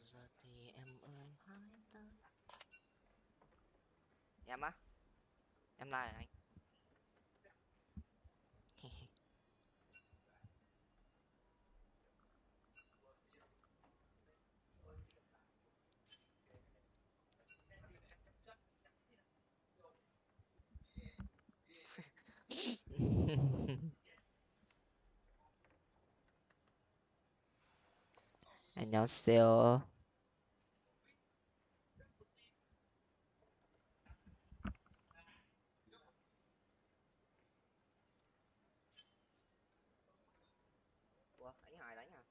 giờ thì em ơi. Hãy tới em á? Em là anh 안녕하세요. Ủa, anh Hải đánh à?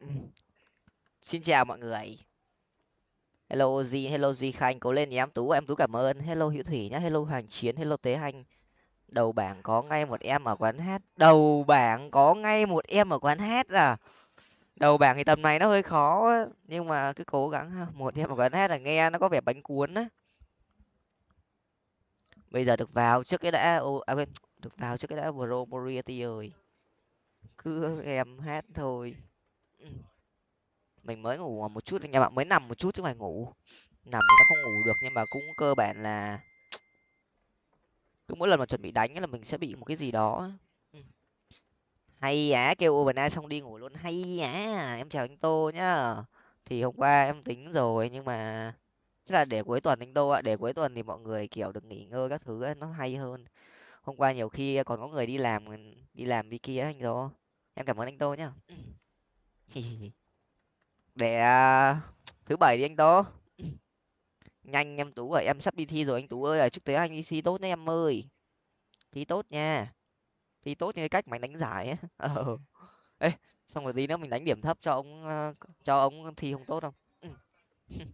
Ừ. Xin chào mọi người. Hello Di, hello Di Khanh, cố lên nhé em Tú, em Tú cảm ơn. Hello Hữu Thủy nhá, hello Hoàng Chiến, hello Tế Hành. Đầu bảng có ngay một em ở quán hát. Đầu bảng có ngay một em ở quán hát à? Đầu bảng thì tầm này nó hơi khó nhưng mà cứ cố gắng ha. Một em ở quán hát là nghe nó có vẻ bánh cuốn á. Bây giờ được vào trước cái đã, ô, à quên, được vào trước cái đã Bro Moriarty ơi. Cứ em hát thôi. Mình mới ngủ một chút anh em ạ mới nằm một chút chứ phải ngủ nằm thì nó không ngủ được nhưng mà cũng cơ bản là cứ mỗi lần mà chuẩn bị đánh là mình sẽ bị một cái gì đó. Ừ. hay á kêu overnight xong đi ngủ luôn. Hay á em chào anh tô nhá. Thì hôm qua em tính rồi nhưng mà chắc là để cuối tuần anh tô ạ. Để cuối tuần thì mọi người kiểu được nghỉ ngơi các thứ ấy, nó hay hơn. Hôm qua nhiều khi còn có người đi làm đi làm đi kia anh tô. Em cảm ơn anh tô nhá. Để à, thứ bảy đi anh tô nhanh em tú ơi em sắp đi thi rồi anh tú ơi à, chúc tới anh đi thi tốt nhé em ơi. Thi tốt nha. Thi tốt như cái cách mà đánh giải ấy ờ. Ê xong rồi tí nữa mình đánh điểm thấp cho ông ờ, cho ông thi không tốt không? Ừ.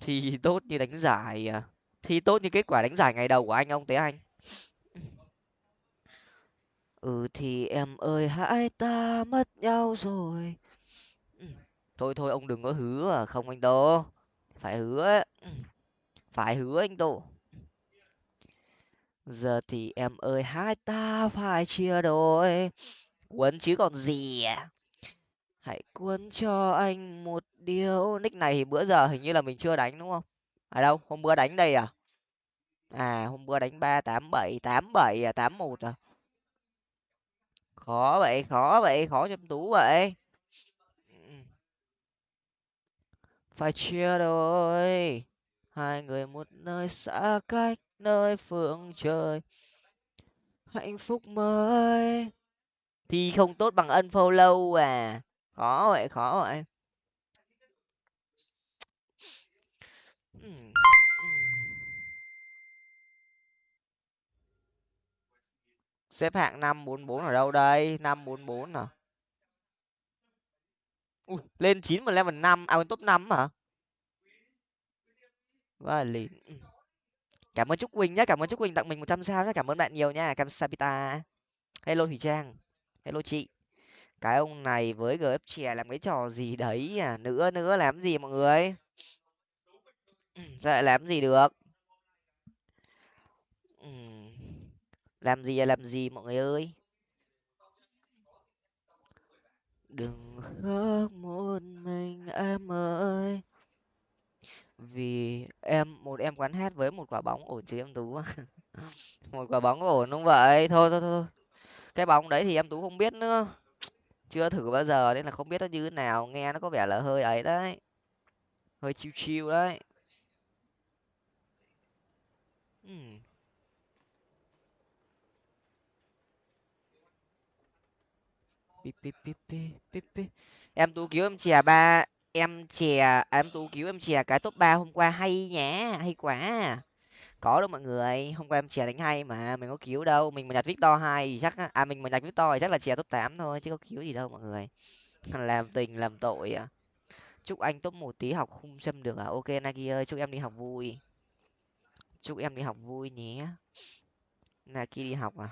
Thi tốt như đánh giải à. thi tốt như kết quả đánh giải ngày đầu của anh ông tế anh? Ừ thì em ơi hãy ta mất nhau rồi. Ừ. Thôi thôi ông đừng có hứa à không anh tô phải hứa. Phải hứa anh tụ. Giờ thì em ơi, hai ta phải chia đôi. Quấn chứ còn gì à? Hãy quấn cho anh một điều nick này thì bữa giờ hình như là mình chưa đánh, đúng không? Ở đâu, hôm bữa đánh đây à? À hôm bữa đánh ba tám bảy tám bảy à tám một à? Khó vậy khó vậy, khó chăm tú vậy Ừ phải chia đôi. Hai người một nơi xa cách nơi phương trời. Hạnh phúc mới. Thì không tốt bằng unfollow à. Khó vậy khó vậy. Hmm, hmm. Xếp hạng năm bốn bốn ở đâu đây? Năm bốn bốn à? Ui, lên chín mà level năm à top năm hả? Và lìn cảm ơn trúc quỳnh nhé cảm ơn trúc quỳnh tặng mình một trăm sao nhé cảm ơn bạn nhiều nha cam sapita hello thủy trang hello chị. Cái ông này với gf chè làm cái trò gì đấy à? Nữa nữa làm gì mọi người? Sao lại làm gì được? Làm gì là làm gì mọi người ơi? Đừng khóc một mình em ơi. Vì em, một em quán hát với một quả bóng ổn chứ em tú. Một quả bóng ổn đúng vậy. Thôi thôi thôi cái bóng đấy thì em tú không biết nữa. Chưa thử bao giờ nên là không biết nó như thế nào. Nghe nó có vẻ là hơi ấy đấy. Hơi chill chill đấy. Pi, pi, pi, pi, pi, em tú cứu em chè ba em chè à, em tú cứu em chè cái top ba hôm qua hay nhá hay quá. Có đâu mọi người hôm qua em chè đánh hay mà mình có cứu đâu mình mà nhặt victor hai thì chắc à mình mà nhặt victor thì chắc là chè top tám thôi chứ có cứu gì đâu mọi người. Làm tình làm tội à. Chúc anh top một tí học không xâm được à? Ok nagi ơi chúc em đi học vui. Chúc em đi học vui nhé. Nagi đi học à?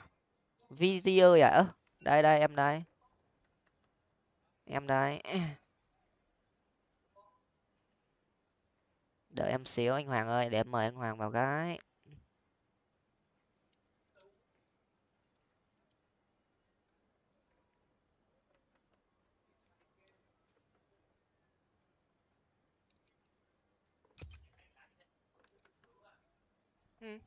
Vt ơi à? Ơ đây đây em đây em đây đợi em xíu anh hoàng ơi, để em mời anh hoàng vào cái ừ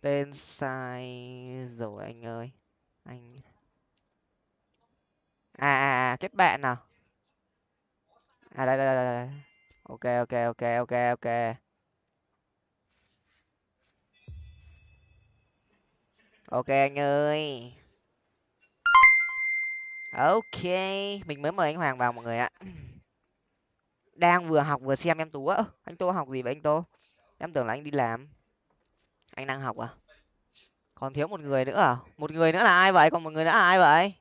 tên sai rồi anh ơi. Anh à à, à kết bạn nào à, à đây đây đây, đây. ok ok ok ok ok. Ok anh ơi. Ok mình mới mời anh hoàng vào mọi người ạ. Đang vừa học vừa xem em tú á. Anh tô học gì vậy anh tô? Em tưởng là anh đi làm anh đang học à? Còn thiếu một người nữa à? Một người nữa là ai vậy? Còn một người nữa là ai vậy?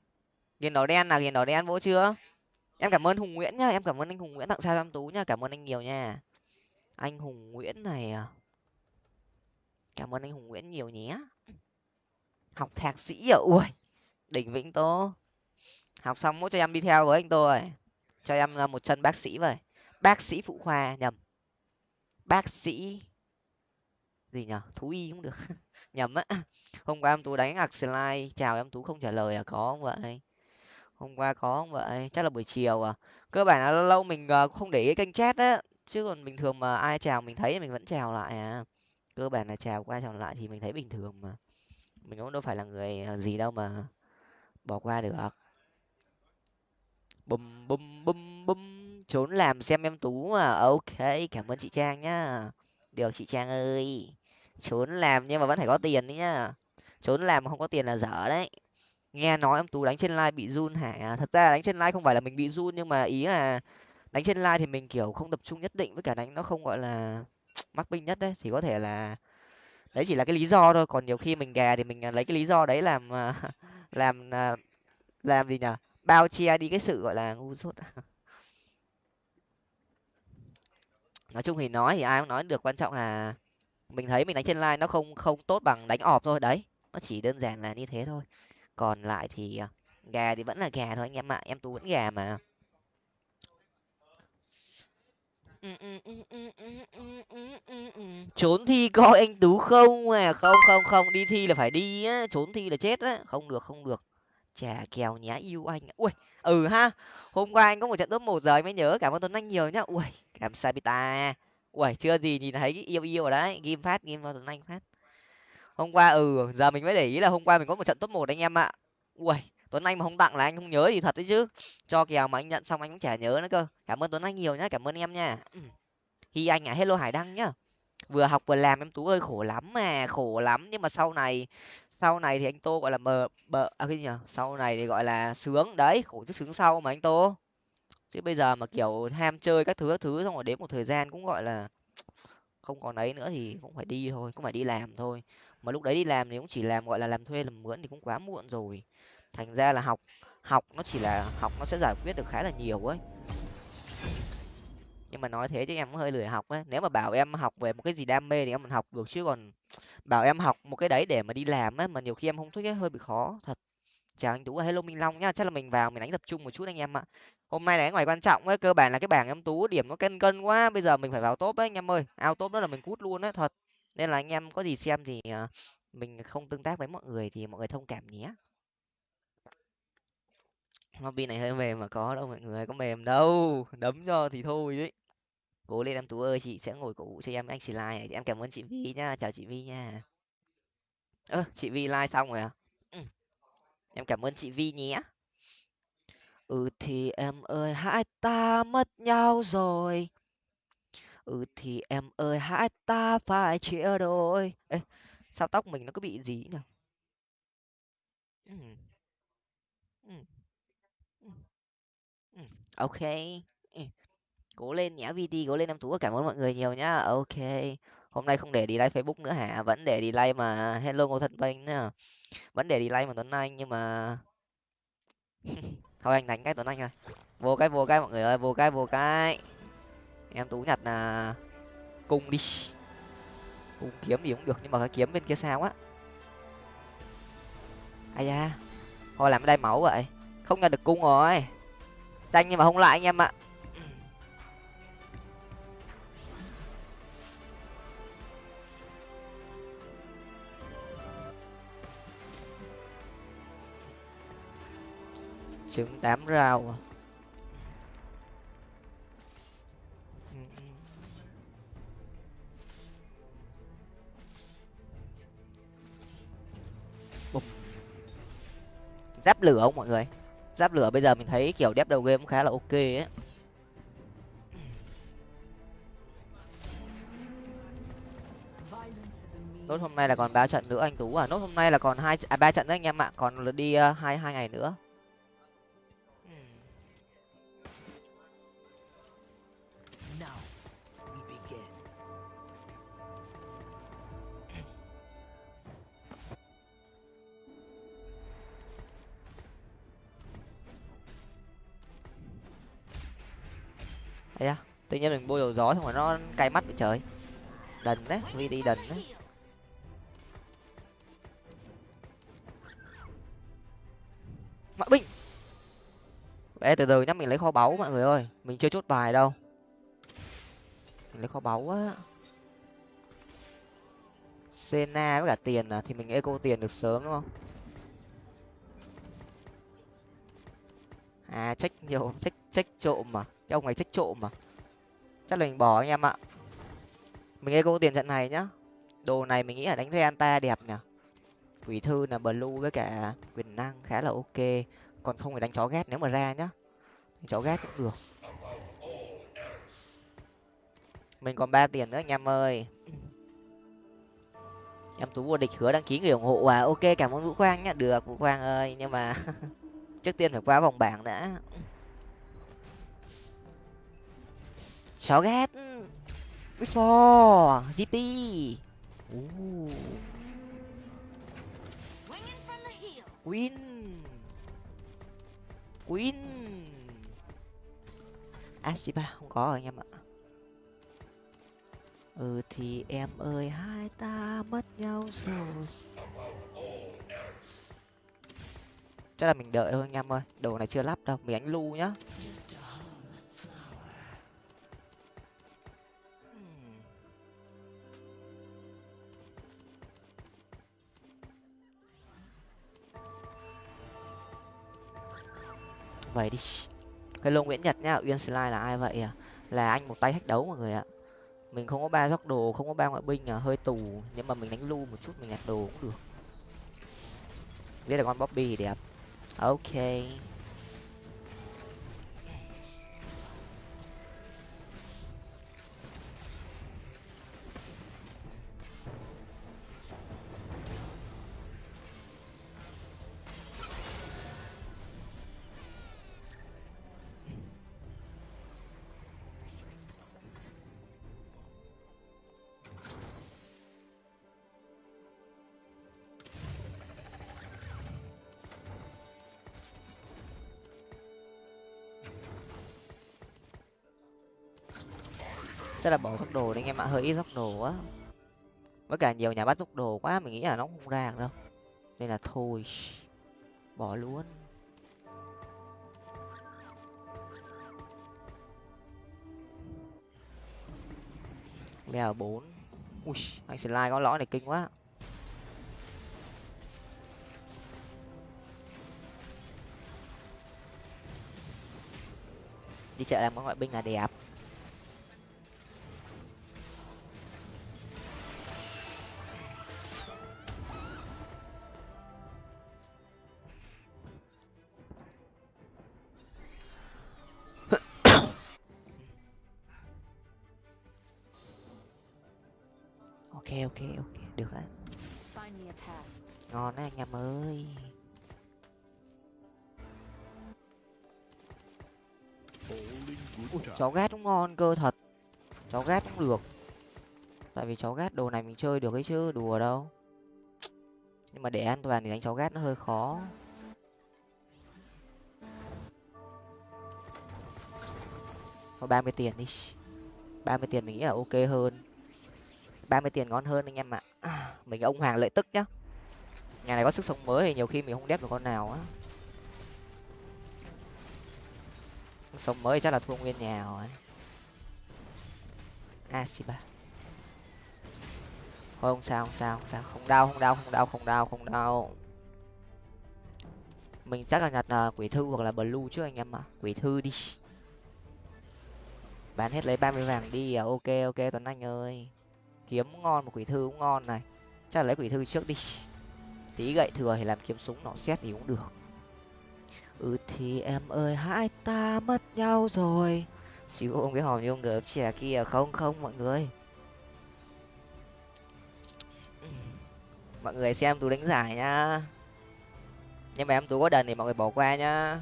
Ghiền đỏ đen là ghiền đỏ đen vỗ chưa? Em cảm ơn hùng nguyễn nhá em cảm ơn anh hùng nguyễn tặng sao em tú nhá cảm ơn anh nhiều nha. Anh hùng nguyễn này à? Cảm ơn anh hùng nguyễn nhiều nhé. Học thạc sĩ à? Ui đỉnh vĩnh tô học xong mỗi cho em đi theo với anh tôi, cho em là một chân bác sĩ vậy. Bác sĩ phụ khoa nhầm. Bác sĩ gì nhở? Thú y cũng được. Nhầm á. Hôm qua em tú đánh ạc slide. Chào em tú không trả lời à? Có không vậy? Hôm qua có không vậy? Chắc là buổi chiều à? Cơ bản là lâu lâu mình ờ, không để ý kênh chat á. Chứ còn bình thường mà ai chào mình thấy mình vẫn chào lại à. Cơ bản là chào qua chào lại thì mình thấy bình thường mà. Mình cũng đâu phải là người ờ, gì đâu mà bỏ qua được. Bum bum bum bum trốn làm xem em tú à ok, cảm ơn chị trang nhá. Được, chị trang ơi trốn làm nhưng mà vẫn phải có tiền đấy nhá. Trốn làm mà không có tiền là dở đấy. Nghe nói em tú đánh trên live bị run hả? À, thật ra đánh trên live không phải là mình bị run nhưng mà ý là đánh trên live thì mình, kiểu, không tập trung nhất định với cả đánh nó không, gọi là mắc binh nhất đấy. Thì có thể là đấy chỉ là cái lý do thôi. Còn nhiều khi mình gà thì mình à, lấy cái lý do đấy làm à, làm làm gì nhở bao che đi cái sự, gọi là, ngu dốt. Nói chung thì nói thì ai cũng nói được. Quan trọng là mình thấy mình đánh trên line nó không không tốt bằng đánh ọp thôi, đấy. Nó chỉ đơn giản là như thế thôi. Còn lại thì à, gà thì vẫn là gà thôi anh em ạ, em tú vẫn gà mà. Trốn thi coi anh tú không à? Không không không, đi thi là phải đi á, trốn thi là chết á. Không được không được. Chà, kèo nhá, yêu anh ui ừ ha, hôm qua anh có một trận top một giờ anh mới nhớ, cảm ơn tuấn anh nhiều nhá. Ui cảm sabita ui chưa gì nhìn thấy yêu yêu ở đấy. Ghim phát ghim vào anh phát. Hôm qua ừ giờ mình mới để ý là hôm qua mình có một trận top một anh em ạ. Ui tuấn anh mà không tặng là anh không nhớ gì thật đấy chứ. Cho kèo mà anh nhận xong anh cũng chả nhớ nữa cơ. Cảm ơn tuấn anh nhiều nhá, cảm ơn em nha. Hi anh à hello hải đăng nhá. Vừa học vừa làm em tú ơi, khổ lắm mà, khổ lắm. Nhưng mà sau này sau này thì anh tô gọi là mờ bờ à cái gì nhỉ sau này thì gọi là sướng. Đấy, khổ chứ sướng sau mà anh tô chứ bây giờ mà, kiểu, ham chơi các thứ các thứ, xong rồi đến một thời gian cũng, gọi là, không còn ấy nữa thì cũng phải đi thôi, cũng phải đi làm thôi. Mà lúc đấy đi làm thì cũng chỉ làm, gọi là, làm thuê làm mướn thì cũng quá muộn rồi. Thành ra là học học nó chỉ là, học nó sẽ giải quyết được khá là nhiều ấy. Nhưng mà nói thế chứ em cũng hơi lười học ấy. Nếu mà bảo em học về một cái gì đam mê thì em mình học được, chứ còn bảo em học một cái đấy để mà đi làm á mà nhiều khi em không thích ấy, hơi bị khó, thật chào anh tú hello minh long nhá, chắc là mình vào mình đánh tập trung một chút anh em ạ. Hôm nay là ngoài quan trọng ấy, cơ bản là cái bảng em tú điểm nó cân cân quá, bây giờ mình phải vào top ấy anh em ơi. Ao top đó là mình cút luôn đấy thật. Nên là anh em có gì xem thì ờ, mình không tương tác với mọi người thì mọi người thông cảm nhé. Lobby này hơi mềm mà có đâu mọi người, có mềm đâu. Đấm cho thì thôi đấy cố lên em tú ơi, chị sẽ ngồi cổ vũ cho em anh chị like em cảm ơn chị vi nhá, chào chị vi nha. Ơ, chị vi like xong rồi à em cảm ơn chị vi nhé. Ừ thì em ơi, hai ta mất nhau rồi. Ừ thì em ơi, hai ta phải chia đôi. Ê, sao tóc mình nó cứ bị gì nhỉ? Ừ. Ừ. Ừ. ừ. Ok. Ừ. Cố lên nhá vt cố lên em tú, cảm ơn mọi người nhiều nhá. Ok. Hôm nay không để đi like facebook nữa hả? Vẫn để đi like mà. Hello ngô thân vinh nhá vẫn để đi mà tuấn anh nhưng mà thôi anh đánh cái tuấn anh rồi vô cái vô cái mọi người ơi, vô cái vô cái. Em tú nhặt là cung đi. Cung kiếm gì cũng được, nhưng mà cái kiếm bên kia sao á? Ai da. Thôi làm cái đây mẫu vậy. Không nhận được cung rồi. Tranh nhưng mà không lại anh em ạ. trứng tám rau à? Bục. giáp lửa không mọi người? Giáp lửa bây giờ mình thấy kiểu đép đầu game cũng khá là ok ấy. Nốt hôm nay là còn ba trận nữa anh tú à? Nốt hôm nay là còn hai à, ba trận đấy anh em ạ. Còn đi ờ, hai uh, hai ngày nữa. Thấy chưa à? tự nhiên mình bôi dầu gió xong rồi nó cay mắt bị trời. Đần đấy vi đi đần đấy. Mã binh Ê, từ từ nhá mình lấy kho báu mọi người ơi. Mình chưa chốt bài đâu. Mình lấy kho báu á. Sena với cả tiền à? Thì mình eco tiền được sớm đúng không? À trách nhiều trách trách trộm mà cái ông này trách trộm mà. Chắc là mình bỏ anh em ạ. Mình eco tiền trận này nhá. Đồ này mình nghĩ là đánh reanta đẹp nhỉ. Quỷ thư là blue với cả quyền năng khá là ok. Còn không phải đánh chó ghét nếu mà ra nhá. Chó ghét cũng được. Mình còn ba tiền nữa anh em ơi. Em tú vô địch hứa đăng ký người ủng hộ à? Ok, cảm ơn vũ quang nhá. Được, vũ quang ơi, nhưng mà trước tiên phải qua vòng bảng đã. Chó ghét. Before gp Ooh. win win asiba không có rồi anh em ạ. Ừ thì em ơi hai ta mất nhau rồi. Chắc là mình đợi thôi anh em ơi. Đồ này chưa lắp đâu mình đánh lu nhá vậy đi. Hello nguyễn nhật nhá, uyên slide là ai vậy à? Là anh một tay hách đấu mọi người ạ. Mình không có ba góc đồ, không có ba ngoại binh à hơi tù. Nhưng mà mình đánh lu một chút, mình nhặt đồ cũng được. Đây là con bobby đẹp. Ok. Chắc là bỏ dốc đồ đấy anh em ạ hơi ít dốc đồ á với cả nhiều nhà bắt dốc đồ quá, mình nghĩ là nó không ra được đâu. Nên là thôi, bỏ luôn. Leo bốn. Ui, anh slide có lõi này kinh quá. Đi chợ làm món ngoại binh là đẹp. Ok ok được á. Ngon đấy anh em ơi. Ui, chó gát cũng ngon cơ thật. Chó gát cũng được. Tại vì chó gát đồ này mình chơi được ấy chứ đùa đâu. Nhưng mà để an toàn thì đánh chó gát nó hơi khó. Có ba mươi tiền đi. Ba mươi tiền mình nghĩ là ok hơn ba mươi tiền ngon hơn anh em ạ. À, mình ông hàng lợi tức nhá. Nhà này có sức sống mới thì nhiều khi mình không đép được con nào á. Sống mới chắc là thua nguyên nhà rồi. Asiba thôi không sao không sao không sao. Không đau không đau không đau không đau không đau. Mình chắc là nhặt uh, quỷ thư hoặc là blue trước anh em ạ. Quỷ thư đi. Bán hết lấy ba mươi vàng đi à. Ok ok tuấn anh ơi kiếm ngon một quỷ thư cũng ngon này. Chắc là lấy quỷ thư trước đi. Tí gậy thừa thì làm kiếm súng nọ, xét thì cũng được. Ừ thì em ơi, hai ta mất nhau rồi. Xíu ôm cái hòm như ông gớm trẻ kia, không không, mọi người. Mọi người xem tú đánh giải nhá. Nhưng mà em tú có đần thì mọi người bỏ qua nhá.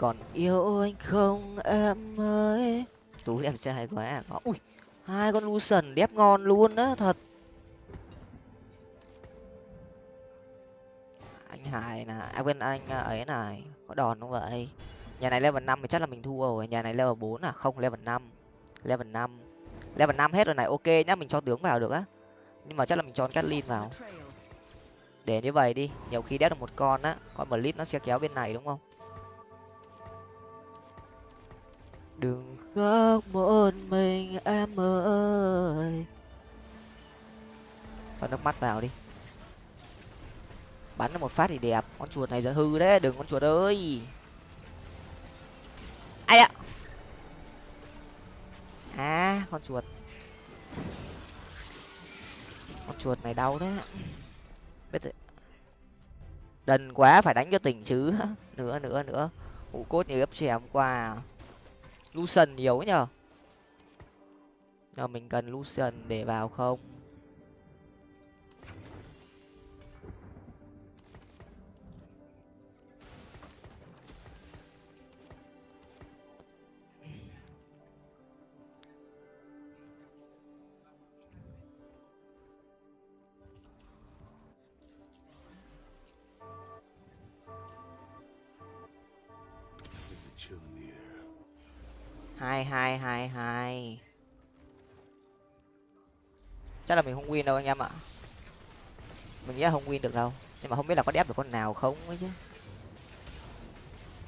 Còn yêu anh không, em ơi? Tú em trai quá à có. Ui, hai con lucian đẹp ngon luôn á, thật. Anh hải là à quên, anh à, ấy này có đòn không vậy? Nhà này level năm thì chắc là mình thua rồi, nhà này level bốn à? Không, level năm level năm level năm hết rồi này, ok nhá, mình cho tướng vào được á. Nhưng mà chắc là mình cho Kathleen vào. Để như vậy đi, nhiều khi đét được một con á, con blitz nó sẽ kéo bên này đúng không? Đừng khóc, một mình em ơi. Cho nước mắt vào đi. Bắn được một phát thì đẹp. Con chuột này giờ hư đấy, đừng con chuột ơi. Ai ạ? À con chuột. Con chuột này đau đấy. Biết rồi. Đần quá, phải đánh cho tỉnh chứ. Nữa nữa nữa. Ngủ cốt như gấp chè hôm qua. à lucian nhiều nhở Nào mình cần lucian để vào không? Hai hai hai hai chắc là mình không win đâu anh em ạ. Mình nghĩ là không win được đâu. Nhưng mà không biết là có đép được con nào không ấy chứ.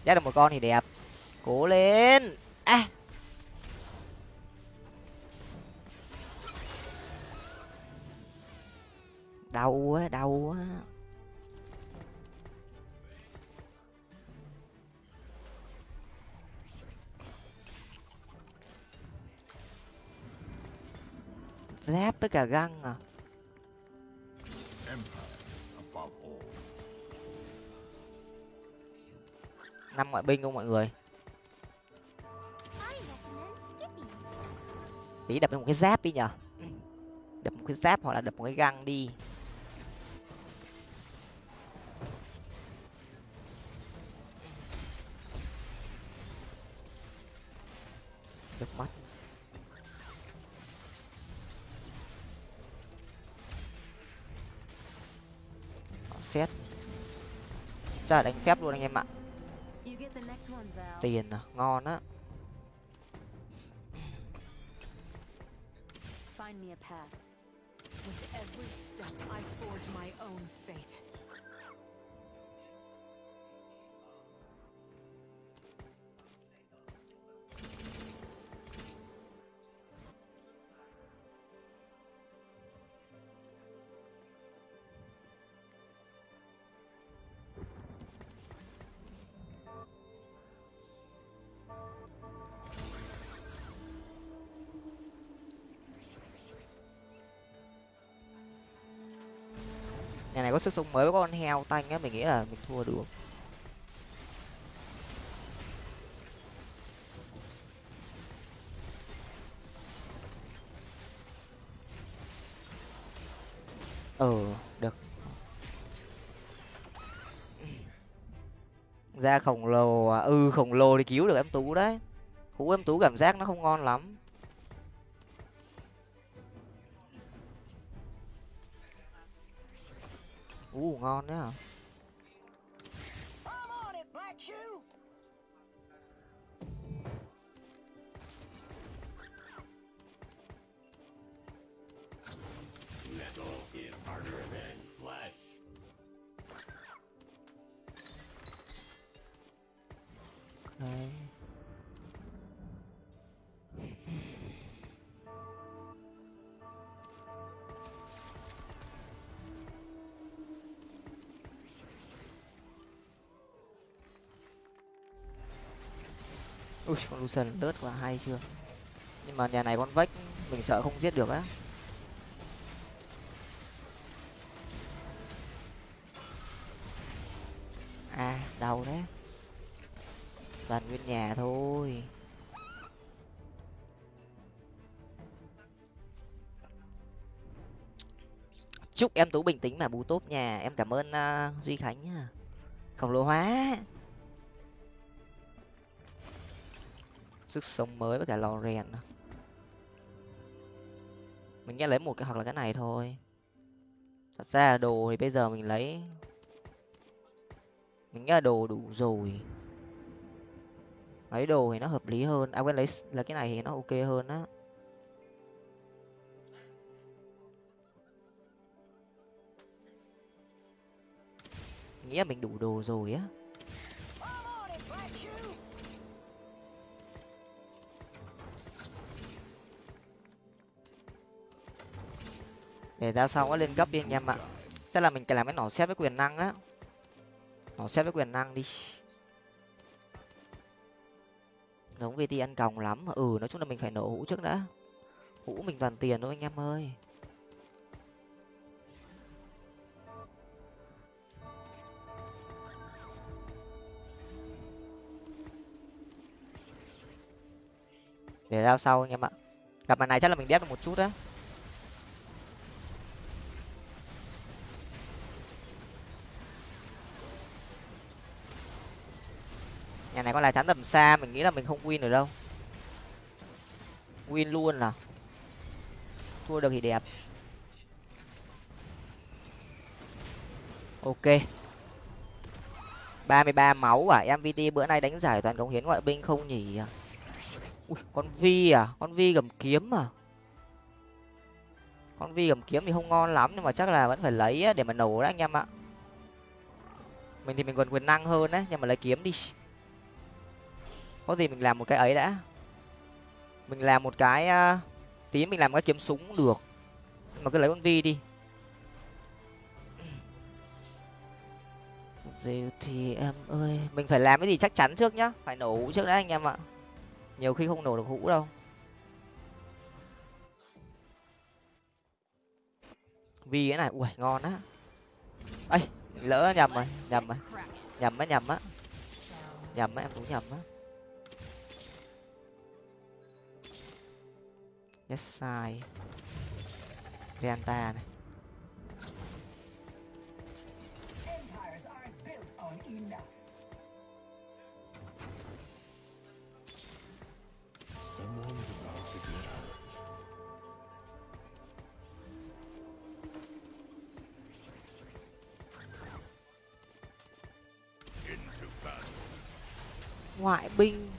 Đép được một con thì đẹp. Cố lên. À. Đau quá đau quá. Giáp với cả găng à? Năm ngoại binh không mọi người? Tí đập một cái giáp đi nhở? Đập một cái giáp hoặc là đập một cái găng đi. Là đánh phép luôn anh em ạ tiền à ngon á Find me a path. With every step, I forge my own fate. Nhà này có sức sống mới với con heo tanh á, mình nghĩ là mình thua được. Ờ được. Ra khổng lồ à ừ khổng lồ thì cứu được em tú đấy. Hú em tú cảm giác nó không ngon lắm. U ngon à Metal is harder than con lucian đớt quá hay chưa? Nhưng mà nhà này con vách mình sợ không giết được á. À đau đấy toàn nguyên nhà thôi. Chúc em tú bình tĩnh mà bù tốt nhà em cảm ơn uh, duy khánh nhá khổng lồ hóa. Sức sống mới với cả lò rèn nữa. mình nghe lấy một cái hoặc là cái này thôi. Thật ra đồ thì bây giờ mình lấy. Mình nghĩ là đồ đủ rồi. Lấy đồ thì nó hợp lý hơn. À quên, lấy là cái này thì nó ok hơn á. Nghĩa mình đủ đồ rồi á. Để ra sau nó lên gấp đi anh em ạ. Chắc là mình cần làm cái nỏ xếp với quyền năng á. Nỏ xếp với quyền năng đi. Giống vt ăn còng lắm. Mà ừ nói chung là mình phải nổ hũ trước đã. Hũ mình toàn tiền thôi anh em ơi. Để ra sau anh em ạ. Gặp mặt này chắc là mình đép được một chút á. Nhà này có là chắn tầm xa mình nghĩ là mình không win được đâu. Win luôn là thua được thì đẹp. Ok. ba mươi ba máu à? Mvt bữa nay đánh giải toàn cống hiến ngoại binh không nhỉ? Ui, con vi à? Con vi gầm kiếm à? Con vi gầm kiếm thì không ngon lắm nhưng mà chắc là vẫn phải lấy để mà nổ đấy anh em ạ. Mình thì mình còn quyền năng hơn đấy nhưng mà lấy kiếm đi có gì mình làm một cái ấy đã. Mình làm một cái uh, tí mình làm cái kiếm súng cũng được mà cứ lấy con vi đi. Gì thì em ơi mình phải làm cái gì chắc chắn trước nhá. Phải nổ hũ trước đã anh em ạ. Nhiều khi không nổ được hũ đâu. Vi cái này ui ngon á. Ấy lỡ nhầm rồi nhầm rồi. Nhầm á nhầm á. Nhầm á em cũng nhầm á. Hurt. Into battle. ngoại binh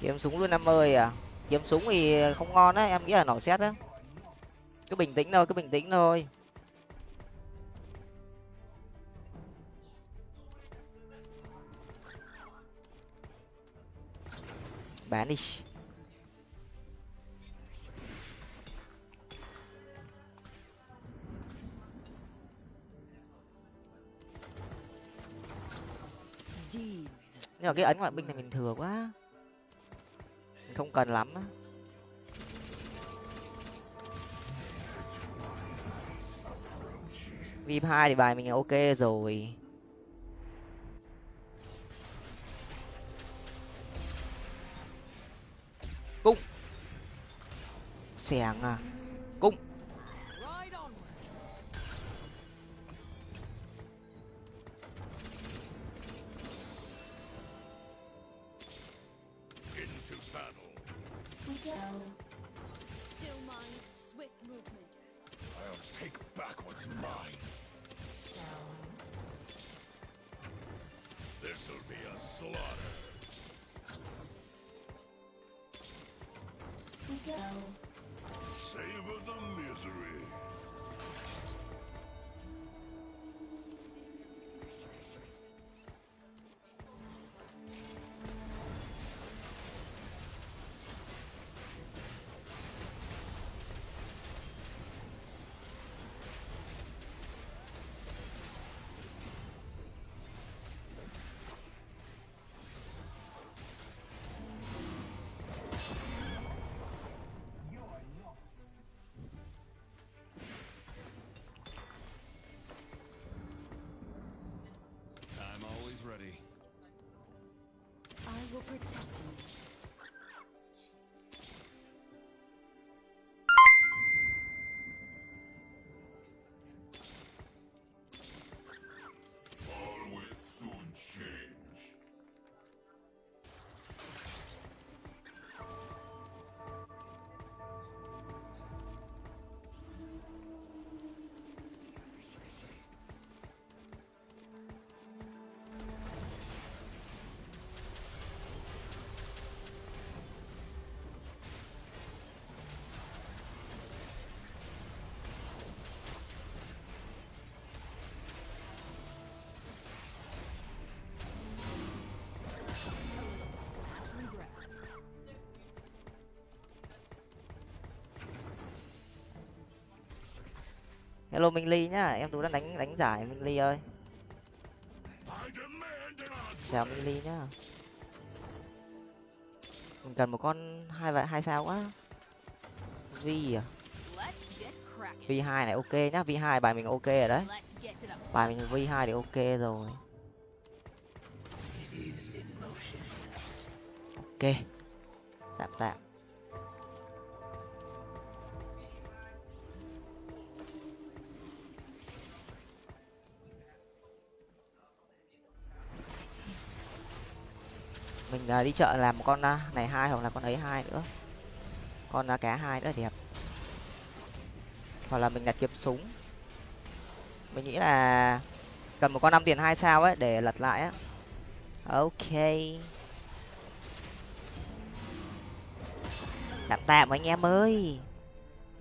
kiếm súng luôn năm ơi à? Kiếm súng thì không ngon á, em nghĩ là nỏ xét á. Cứ bình tĩnh thôi, cứ bình tĩnh thôi. Bán đi nhưng mà cái ấn ngoại binh này mình thừa quá không cần lắm á. Vip hai thì bài mình ok rồi. Cung. Xẻng à. Hello, minh ly nhá. Em tú đang đánh đánh giải minh ly ơi. Chào minh ly nhá. Mình cần một con hai vậy hai sao quá. Vi à? Vi hai này ok nhá. Vi hai, bài mình ok rồi đấy. Bài mình vi hai thì ok rồi. Ok. Mình đi chợ làm một con à, này hai hoặc là con ấy hai nữa. Con à, cá hai nữa đẹp. Hoặc là mình đặt kiếm súng. Mình nghĩ là cần một con năm tiền hai sao ấy để lật lại á. Ok. Tạm tạm anh em ơi.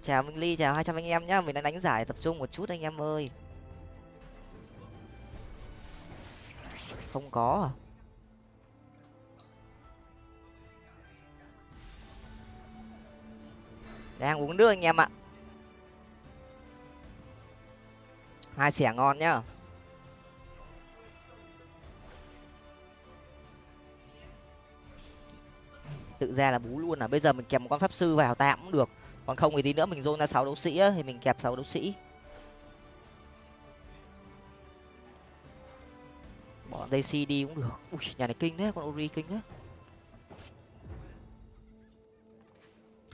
Chào minh ly, chào hai trăm anh em nhá. Mình đang đánh giải tập trung một chút anh em ơi. Không có à? Đang uống nước anh em ạ. Hai xẻ ngon nhá. Tự ra là bú luôn à. Bây giờ mình kèm một con pháp sư vào tạm cũng được. Còn không thì tí nữa mình dôn ra sáu đấu sĩ á, thì mình kẹp sáu đấu sĩ. Bỏ dây si đi cũng được. Ui nhà này kinh đấy con ori kinh đấy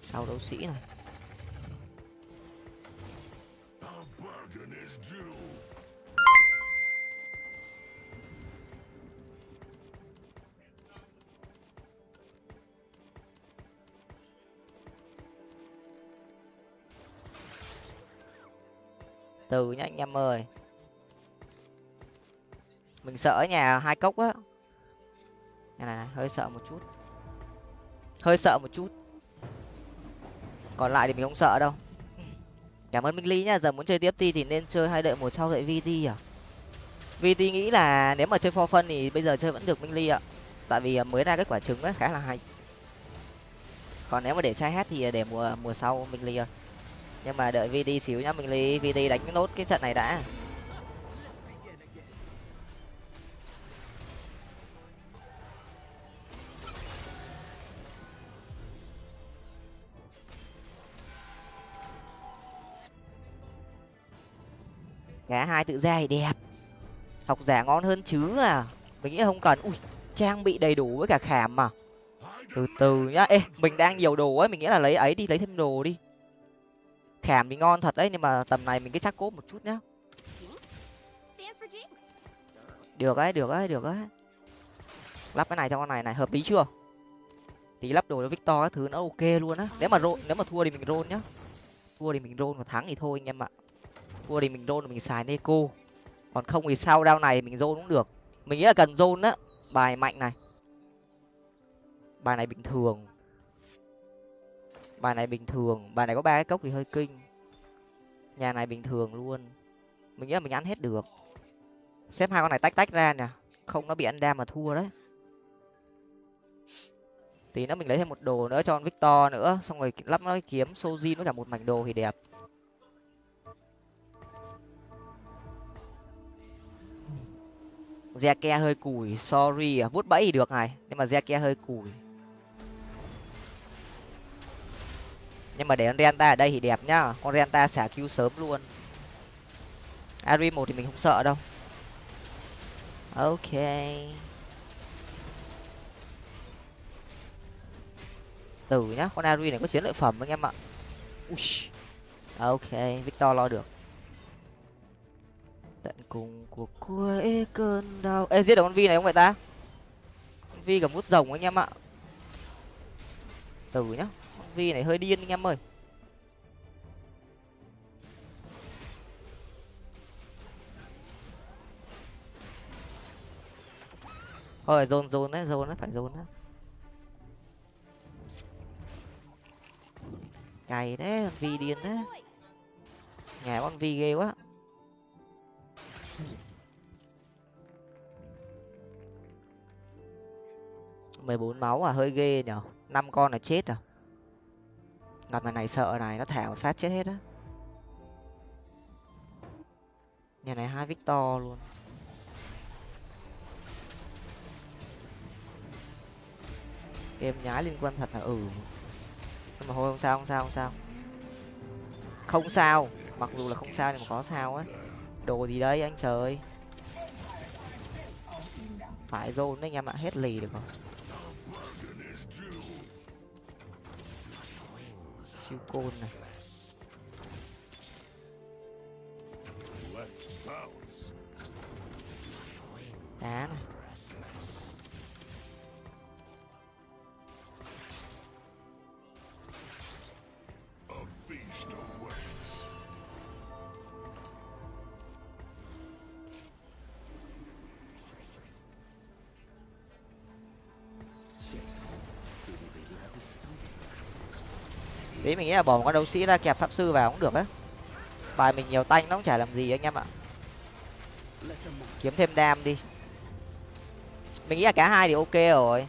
sáu đấu sĩ này. Từ nhá anh em ơi. Mình sợ ở nhà hai cốc á. Này, này này hơi sợ một chút. Hơi sợ một chút. Còn lại thì mình không sợ đâu. Cảm ơn minh ly nhá giờ muốn chơi tiếp ti thì nên chơi hay đợi một sau đợi vt à. Vt nghĩ là nếu mà chơi for phân thì bây giờ chơi vẫn được minh ly ạ. Tại vì à, mới ra kết quả trứng ấy khá là hay. Còn nếu mà để chai hát thì à, để mùa mùa sau minh ly ơi nhưng mà đợi vt xíu nhá, mình lấy vt đánh nốt cái trận này đã. Cả hai tự ra thì đẹp. Học giả ngon hơn chứ à. Mình nghĩ không cần. Ui, trang bị đầy đủ với cả khảm mà. Từ từ nhá. Ê, mình đang nhiều đồ ấy, mình nghĩ là lấy ấy đi, lấy thêm đồ đi khảm thì ngon thật đấy, nhưng mà tầm này mình cứ chắc cốp một chút nhá. Được đấy được đấy được đấy. Lắp cái này cho con này này, hợp lý chưa? Tí lắp đồ cho victor các thứ nó ok luôn á. Nếu mà rôn nếu mà thua thì mình rôn nhá. Thua thì mình rôn mà thắng thì thôi anh em ạ. Thua thì mình roll mình xài neko. Còn không thì sau đao này mình rôn cũng được. Mình nghĩ là cần rôn á. Bài mạnh này. Bài này bình thường bài này bình thường bài này có ba cái cốc thì hơi kinh. Nhà này bình thường luôn. Mình nghĩ là mình ăn hết được. Xếp hai con này tách tách ra nè. Không nó bị ăn đam mà thua đấy. Tí nữa mình lấy thêm một đồ nữa cho con victor nữa. Xong rồi lắp nó kiếm sojin với cả một mảnh đồ thì đẹp. Zeke hơi củi, sorry à, vuốt bẫy thì được này. Nhưng mà Zeke hơi củi nhưng mà để con Renta ở đây thì đẹp nhá. Con Renta xả cứu sớm luôn. Ari một thì mình không sợ đâu. Ok. Từ nhá, con Ari này có chiến lợi phẩm anh em ạ. Ui. ok, Victor lo được. Tận cùng của cuối cơn đau. Ê, giết được con vi này không vậy ta? Con vi cầm mút rồng anh em ạ. Từ nhá vi này hơi điên anh em ơi. Thôi dồn dồn đấy dồn đấy, phải dồn đấy. Cày đấy vi điên đấy. Nhà con vi ghê quá. mười bốn máu à hơi ghê nhở. Năm con là chết à gặp này này sợ này, nó thả một phát chết hết á. Nhà này hai victor luôn. Game nhái liên quan thật là ừ. Nhưng mà thôi, không sao không sao không sao. Không sao. Mặc dù là không sao nhưng mà có sao á. Đồ gì đấy, anh trời. Phải zone đấy, anh em ạ. Hết lì được rồi. Siêu côn này Let's bounce. đá này đấy mình nghĩ là bỏ một con đấu sĩ ra kẹp pháp sư vào cũng được á. Bài mình nhiều tanh nó cũng chả làm gì anh em ạ. Kiếm thêm đam đi. Mình nghĩ là cả hai thì ok rồi.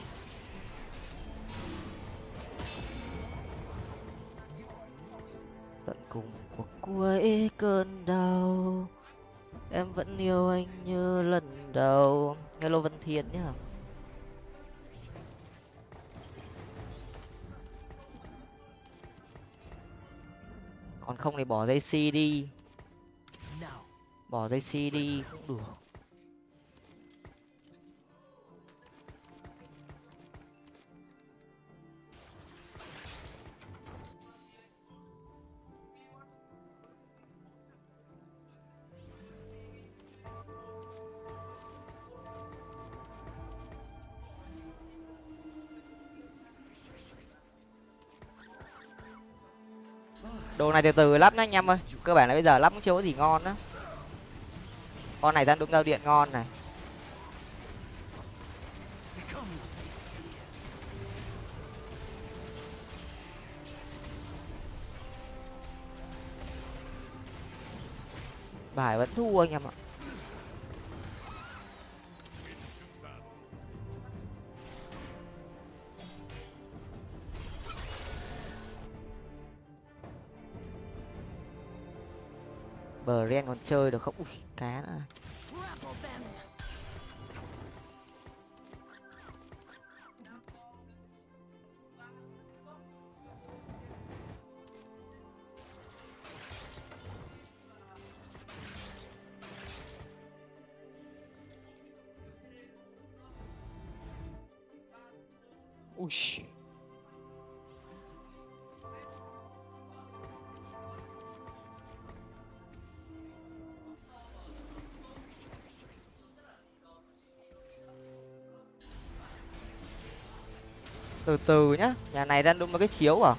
Tận cùng cuộc cuối cơn đau, em vẫn yêu anh như lần đầu. Hello vân thiên nhá. Còn không thì bỏ dây c đi. Bỏ dây c đi. Cũng được đồ này từ từ lắp nhá anh em ơi. Cơ bản là bây giờ lắp cũng chưa có gì ngon á con này ra đúng giao điện ngon này. Bài vẫn thua anh em ạ. Bờ Bren còn chơi được không? Ui, cá nữa. Ui. Từ từ nhá, nhà này đang đúng là cái chiếu à?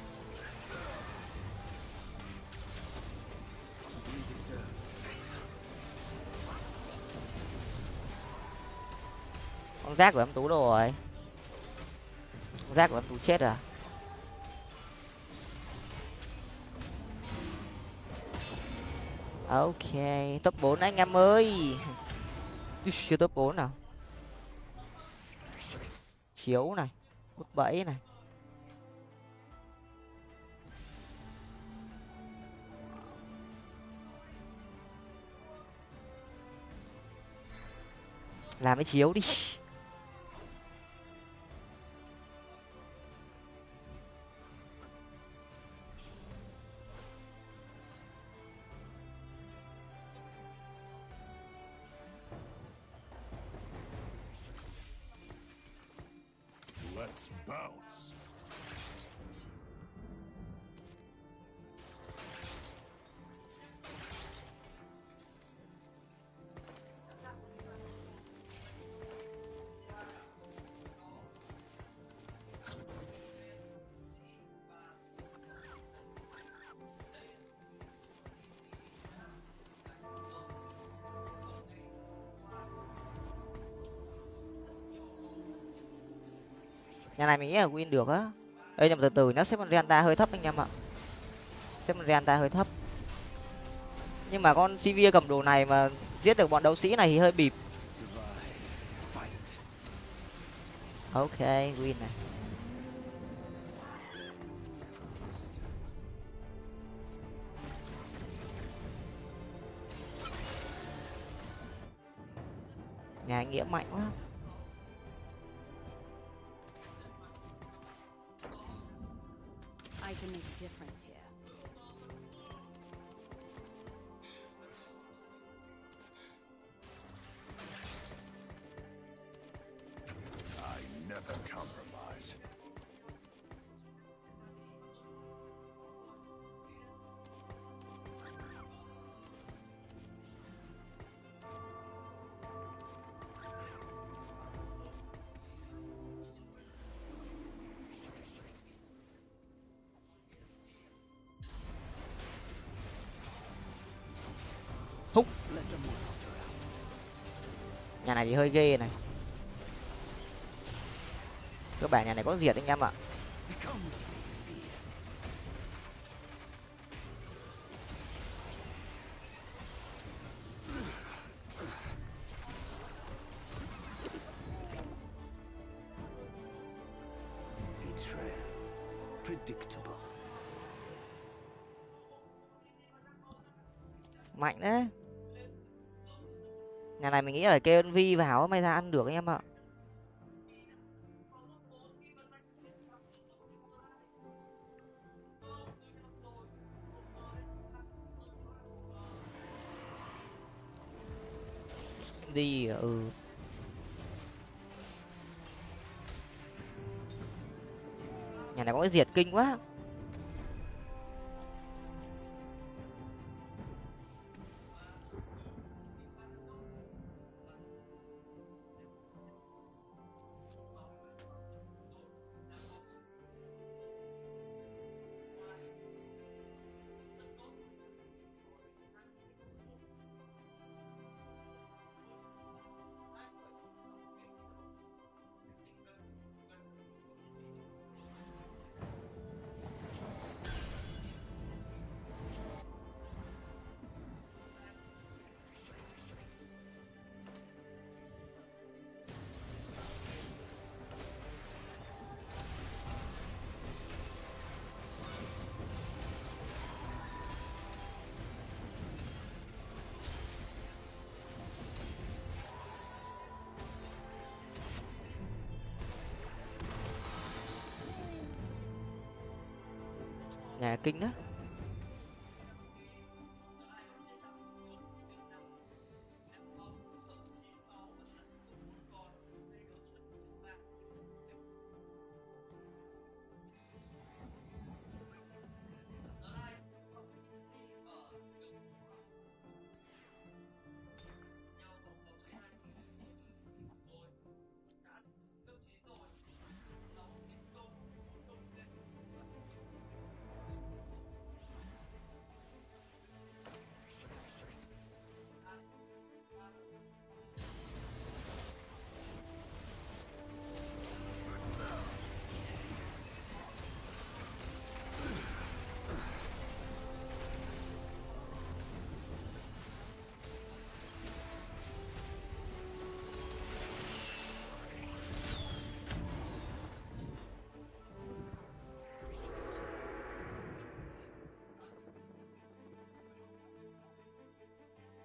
Con rác của em tú đâu rồi. Con rác của em tú chết à? Ok, top 4 anh em ơi. Chưa top 4 nào. Chiếu này bẫy này làm cái chiếu đi. Nhà này mình nghĩ là win được á. Ê, nhưng mà từ từ, nó xếp con renta hơi thấp anh em ạ. Xếp con renta hơi thấp. Nhưng mà con cv cầm đồ này mà giết được bọn đấu sĩ này thì hơi bịp. Ok, win này. Nhà nghĩa mạnh quá. Này thì hơi ghê này. Các bạn nhà này có diệt anh em ạ. Nghĩ là kêu vi vào may ra ăn được anh em ạ. Đi ừ. Nhà này có cái diệt kinh quá. Kinh đó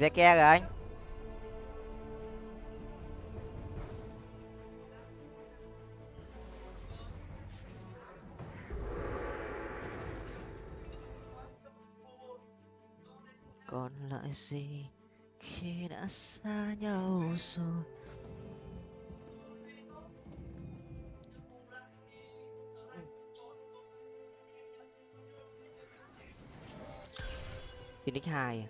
Zeke rồi anh. còn lại gì khi đã xa nhau rồi? Xin nick 2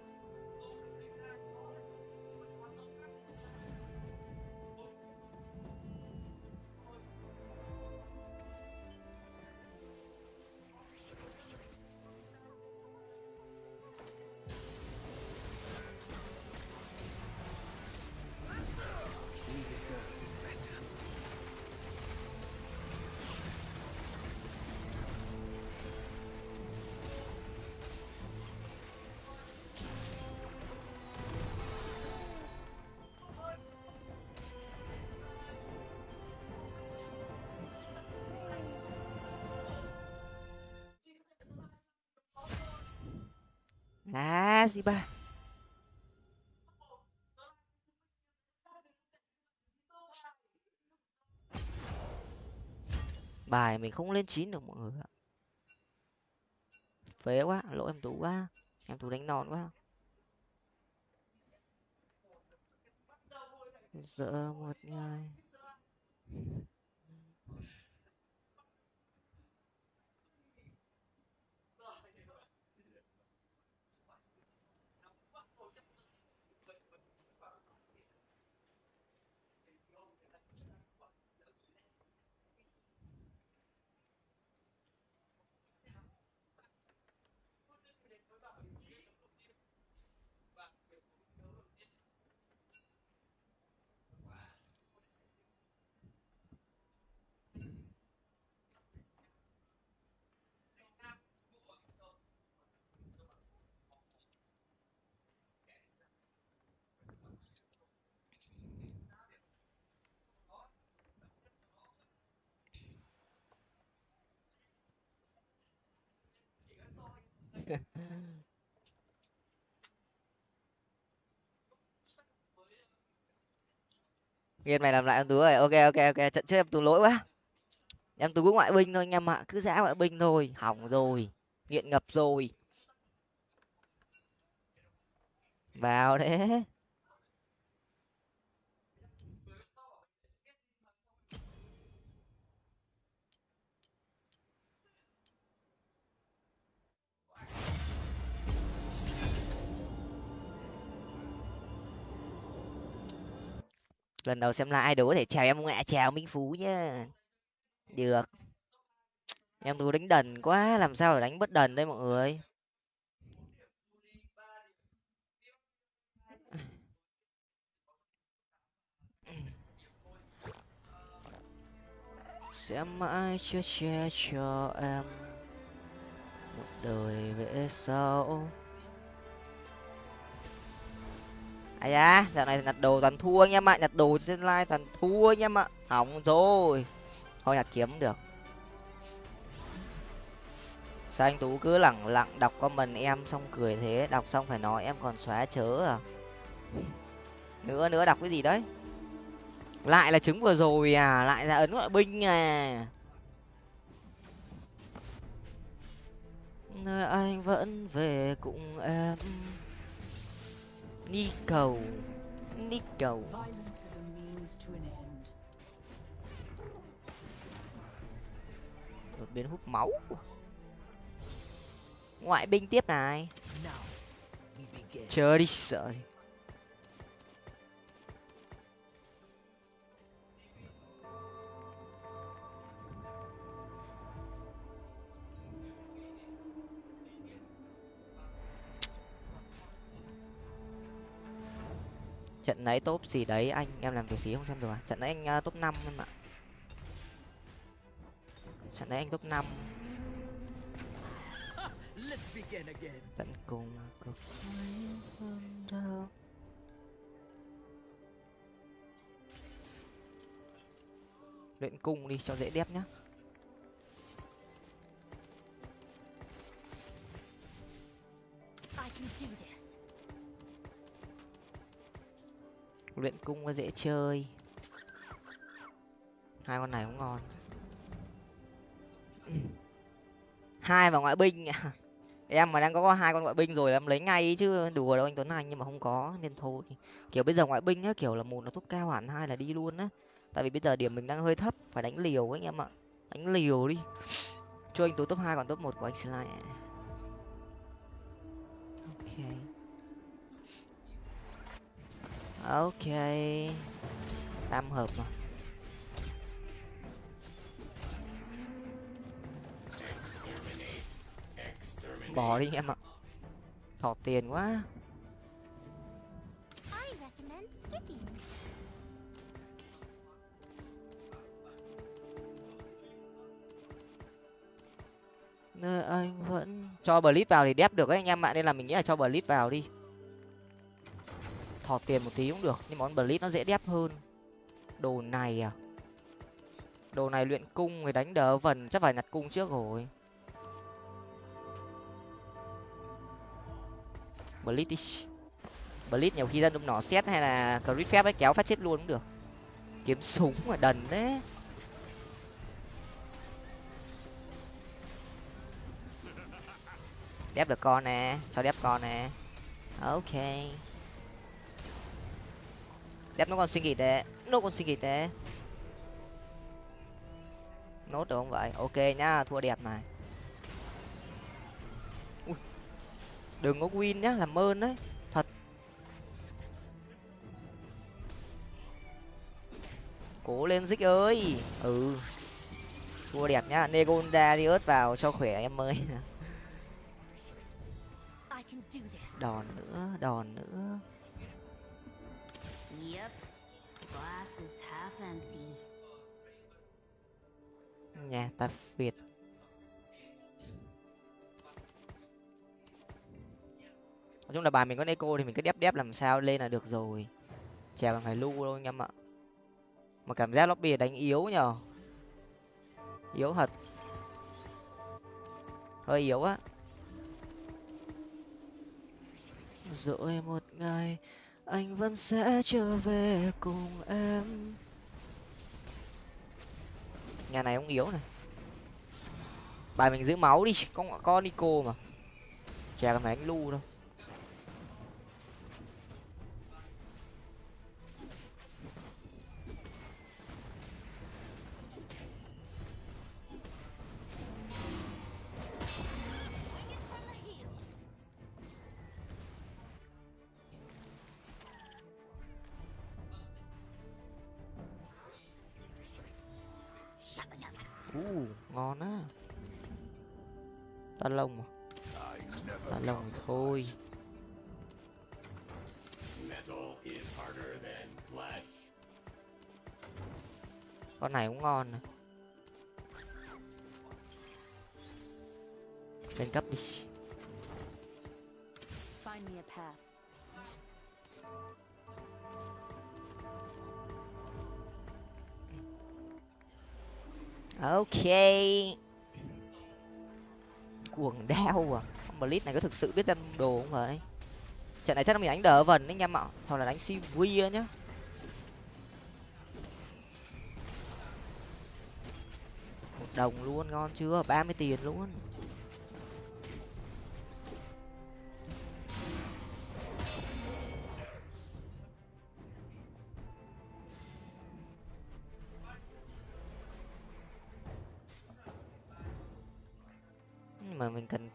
gì bà? Bài mình không lên chín được mọi người ạ. Phế quá, lỗi em tú quá. Em tú đánh non quá. Giờ một ngày Nghiên mày làm lại em tú rồi. Ok ok ok. Trận trước em tú lỗi quá. Em tú cứ ngoại binh thôi anh em ạ. Cứ giã ngoại binh thôi. Hỏng rồi. Nghiện ngập rồi. Vào đấy. Lần đầu xem lại đố thể chào em ngoại chào minh phú nhá. Được. Em tú đánh đần quá, làm sao để đánh bất đần đây mọi người? Sẽ mãi chia che cho em một đời về sau. Ai da, dạo này nhặt đồ toàn thua anh em ạ, nhặt đồ trên live toàn thua anh em ạ. Hỏng rồi. Thôi nhặt kiếm được. Sao anh tú cứ lẳng lặng đọc comment em xong cười thế? Đọc xong phải nói em còn xóa chớ à? Nữa nữa đọc cái gì đấy? Lại là trứng vừa rồi à? Lại là ấn ngoại binh à? Nơi anh vẫn về cùng em. Nico Nico đột biến hút máu. Ngoại binh tiếp này. Chờ đi sợ gì. Trận nãy top gì đấy anh em làm việc tí không xem được à? Trận nãy anh uh, top năm em ạ. Trận nãy anh top năm. Tận cùng cực. Luyện cung đi cho dễ đẹp nhá. Luyện cung nó dễ chơi. Hai con này cũng ngon. Hai và ngoại binh. Em mà đang có hai con ngoại binh rồi em lấy ngay ý chứ, đùa đâu anh tuấn anh, nhưng mà không có, nên thôi. Kiểu bây giờ ngoại binh á, kiểu là một là top cao hẳn hai là đi luôn á. Tại vì bây giờ điểm mình đang hơi thấp, phải đánh liều ấy anh em ạ. Đánh liều đi. Cho anh tú top hai, còn top một của anh slide ok ok. Tam hợp mà. Bỏ đi em ạ. Thỏ tiền quá. Nơi anh vẫn cho blitz vào thì đép được ấy anh em ạ nên là mình nghĩ là cho blitz vào đi thỏ tiền một tí cũng được, nhưng món blitz nó dễ đép hơn. Đồ này à? Đồ này luyện cung người đánh đỡ vần, chắc phải nhặt cung trước rồi. Blitz blitz nhiều khi dân đụng nỏ xét hay là crit phép ấy, kéo phát chết luôn cũng được. Kiếm súng mà đần đấy. Đép được con nè, cho đép con nè. Ok đép nó còn sinh kịt đấy. Nó còn sinh kịt đấy. Nốt được không vậy? Ok nhá thua đẹp này. Ui. đừng có win nhá làm ơn đấy. Thật. Cố lên dích ơi. Ừ. Thua đẹp nhá negonda đi ớt vào cho khỏe em ơi. Đòn nữa đòn nữa nhà tạp việt nói chung là bài mình có eco thì mình cứ đép đép làm sao lên là được rồi. Chả cần phải lu đâu anh em ạ. Mà cảm giác lobby đánh yếu nhở yếu thật. Hơi yếu á. Rồi một ngày, anh vẫn sẽ trở về cùng em nhà này ông yếu này. Bài mình giữ máu đi con có nico mà. Chè cần phải anh lu đâu ok. Cuồng đeo à. Con blitz này có thực sự biết ra đồ không vậy? Trận này chắc là mình đánh đỡ vần đấy anh em ạ hoặc là đánh cv nhá. Một đồng luôn, ngon chưa? ba mươi tiền luôn.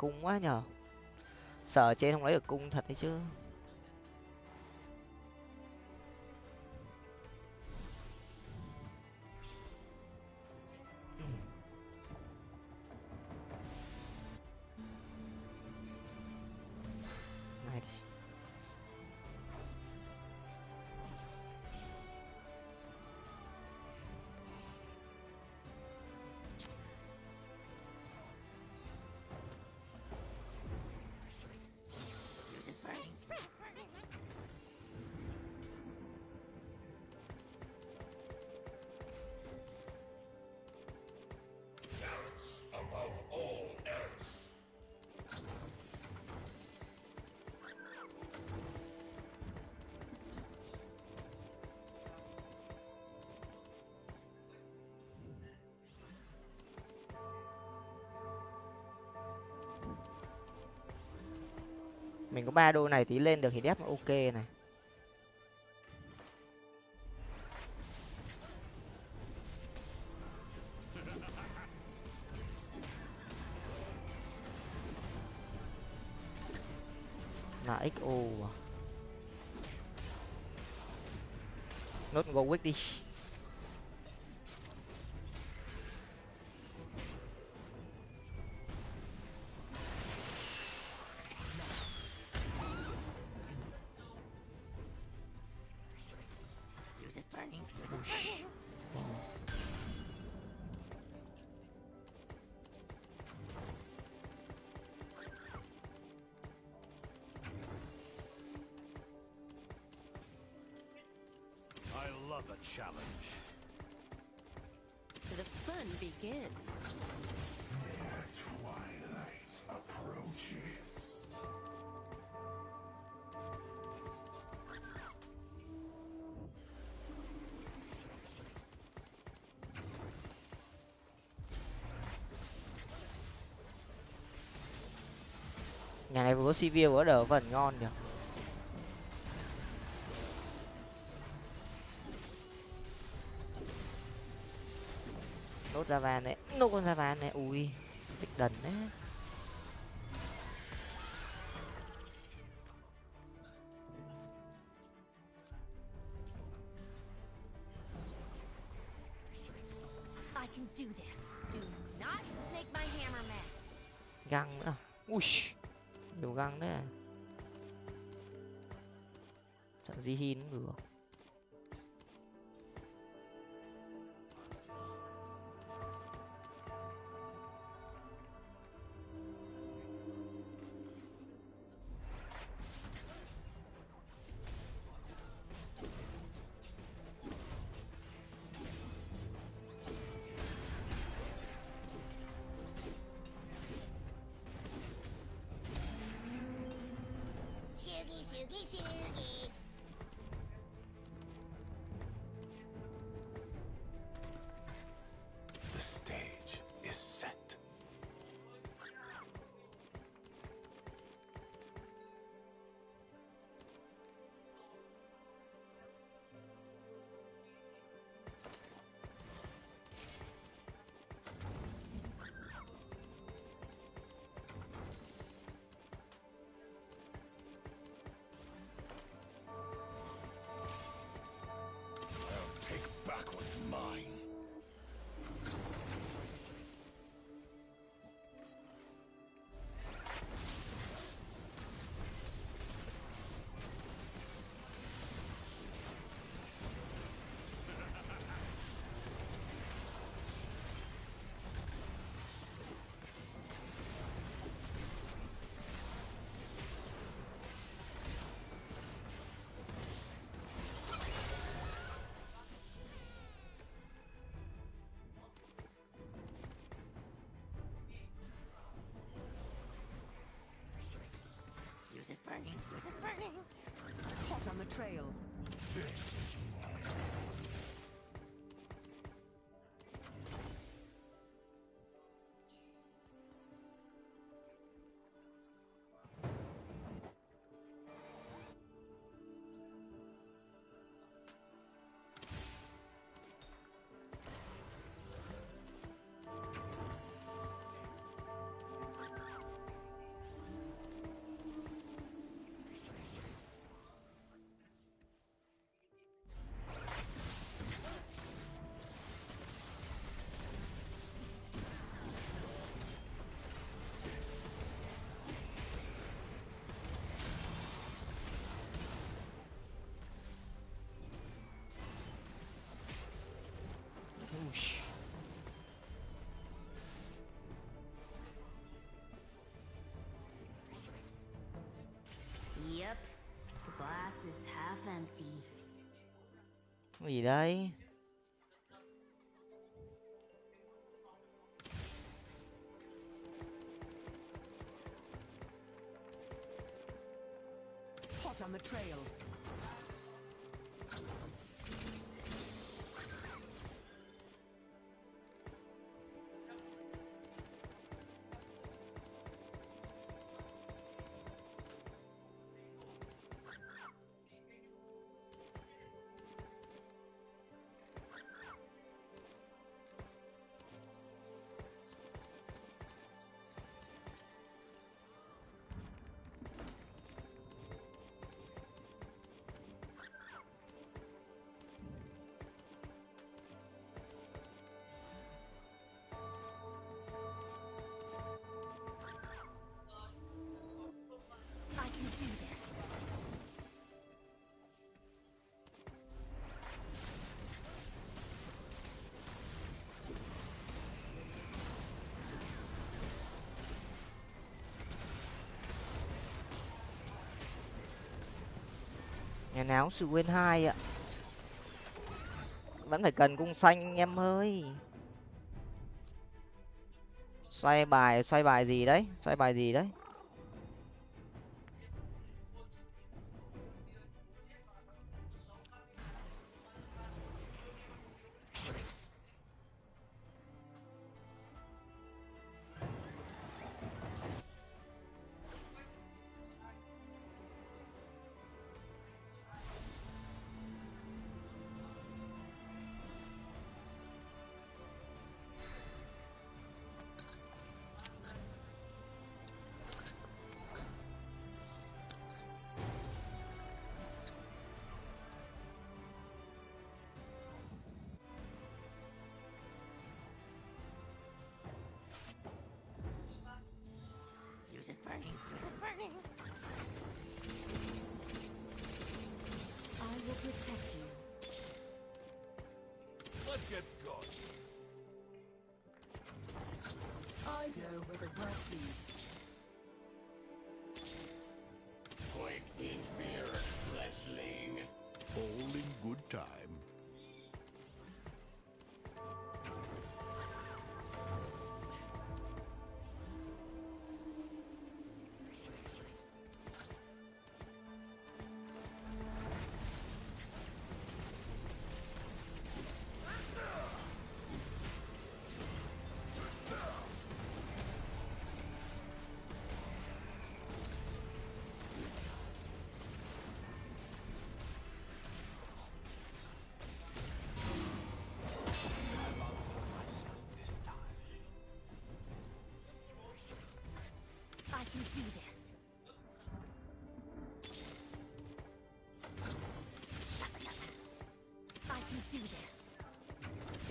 Cung quá nhở sợ trên không lấy được cung thật đấy chứ. Ba đô này tí lên được thì đép ok này. Là xo à. nốt go quick đi love a challenge. The fun begins. Twilight approaches. nhà này vừa có cv vừa đỡ vần ngon nhở đần đấy Shoogie, shoogie. Burning, fuse is burning. Hot on the trail. Yep. The glass is half empty. Gì đấy nhà náo sự quên hai ạ. Vẫn phải cần cung xanh anh em ơi. Xoay bài xoay bài gì đấy, xoay bài gì đấy.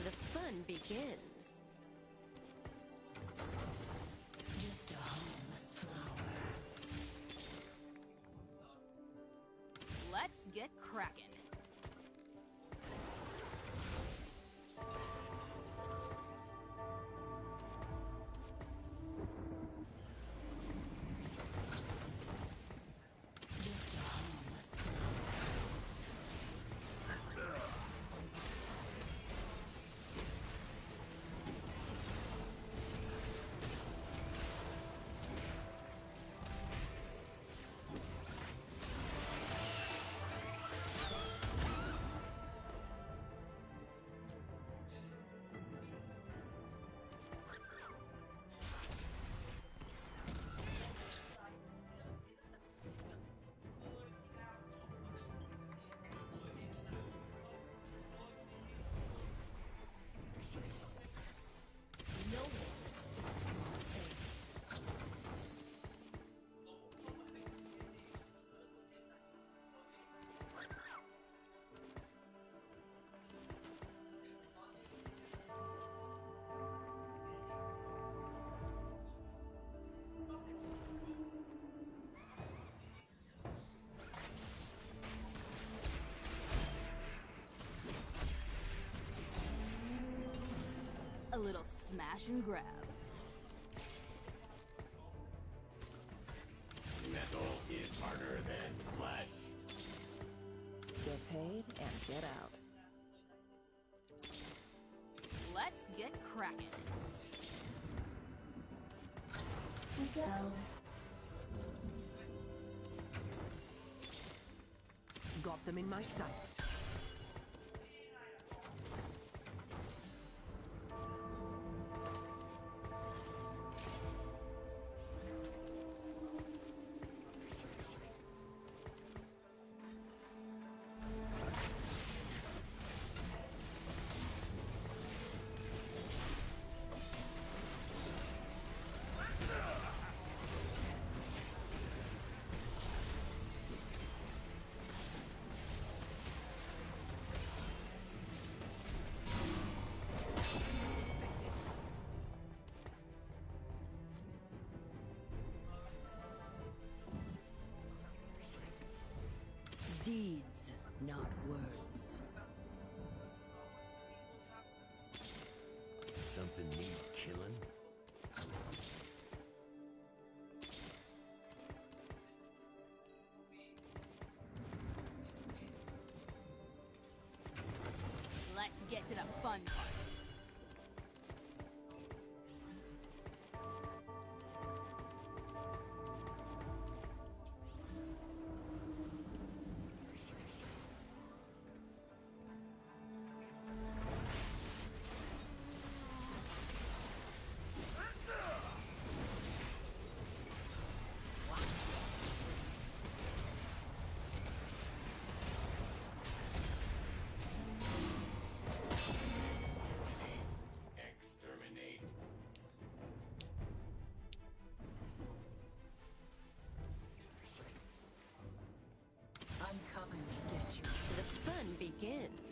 The fun begins. Just a flower. Let's get cracking. Little smash and grab. Metal is harder than flesh. Get paid and get out. Let's get cracking. We go. Got them in my sights. Deeds, not words. Something need killing? Let's get to the fun part. In.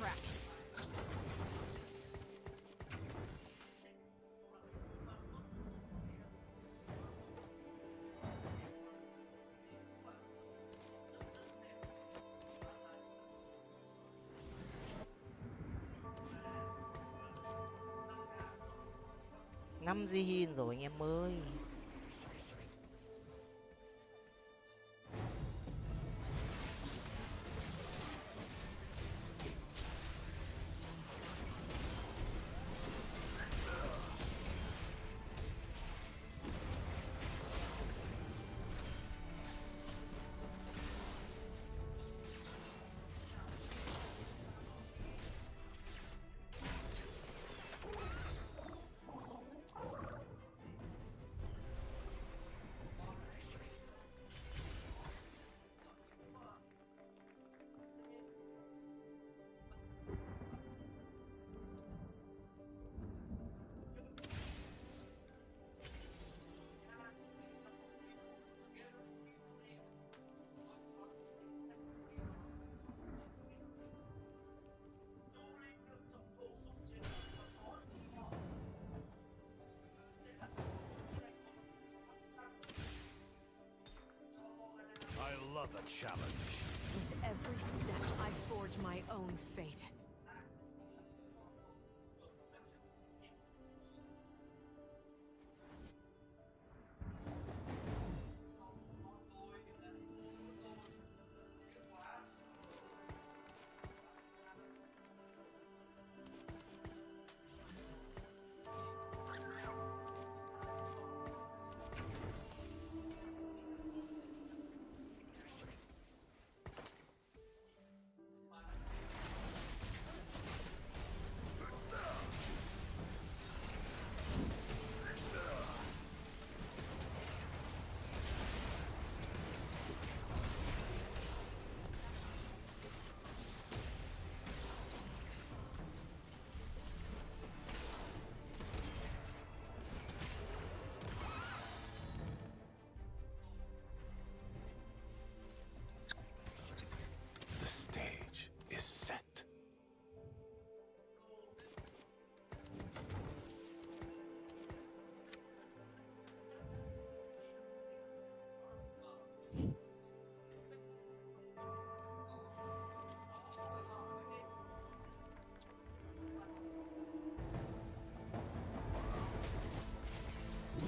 Crap. năm di hin rồi anh em ơi love a challenge. With every step, I forge my own fate.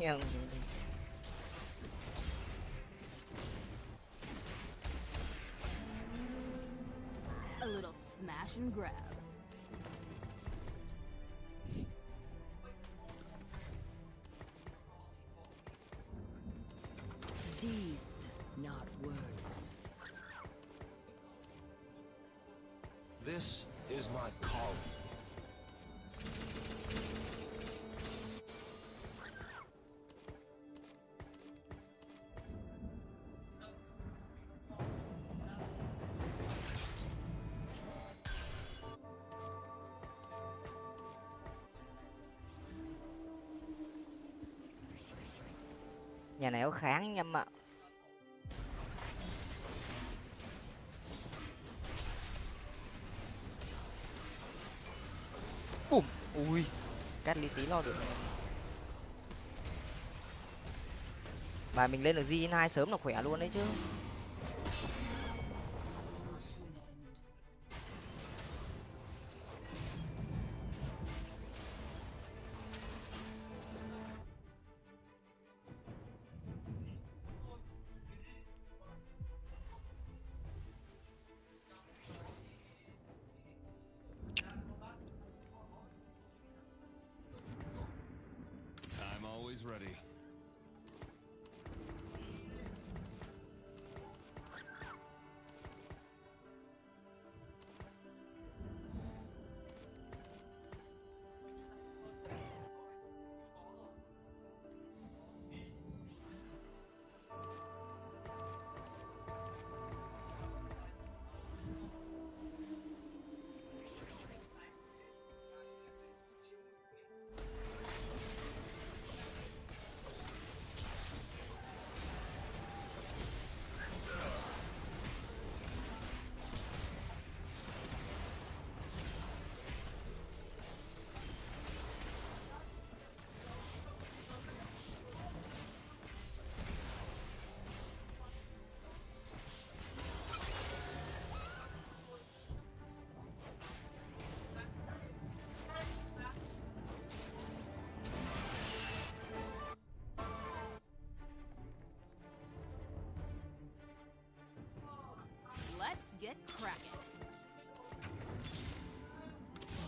Nhưng A little smash and grab. Deeds, not words. This is my calling. Nhà này có kháng anh em ạ. Bùm, ui, cắt lý tí lo được và mình lên được g hai sớm là khỏe luôn đấy chứ.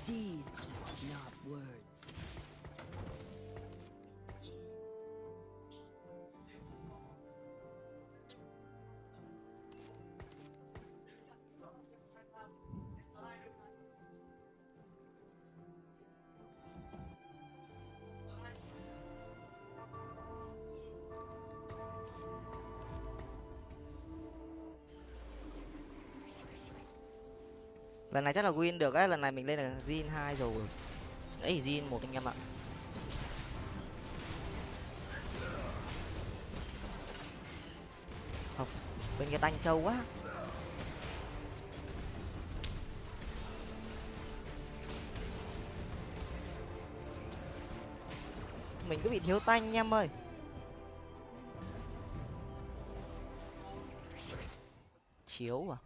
Deeds, not words. Lần này chắc là win được ấy lần này mình lên là zin hai rồi. Ấy zin một anh em ạ. Không, bên cái tanh trâu quá. Mình cứ bị thiếu tanh anh em ơi. Chiếu à?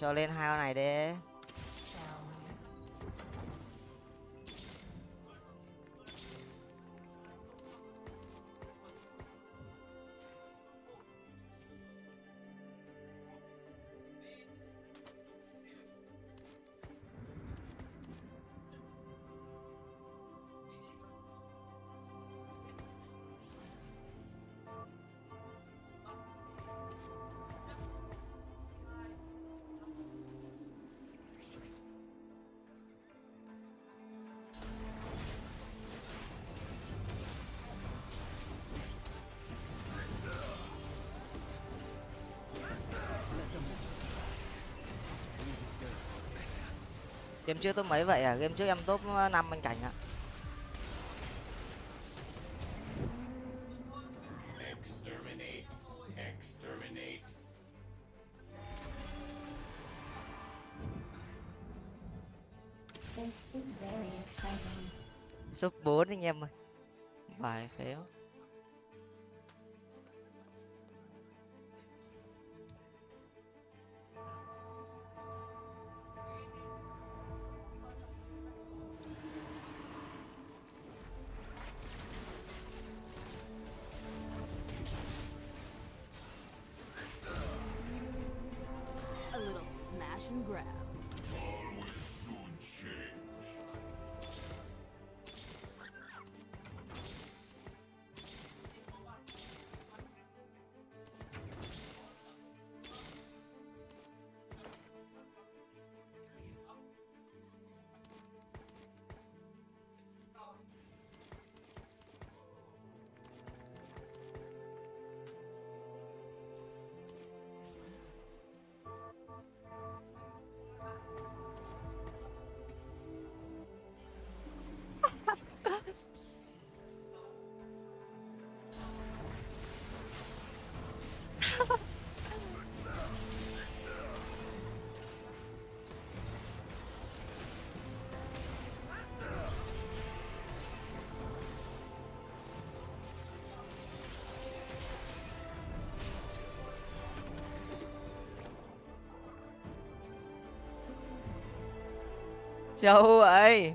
Cho lên hai con này đi. Game trước top mấy vậy à game trước em top năm anh cảnh ạ Exterminate. Exterminate. This is very exciting. top bốn anh em ơi bài phếu châu vậy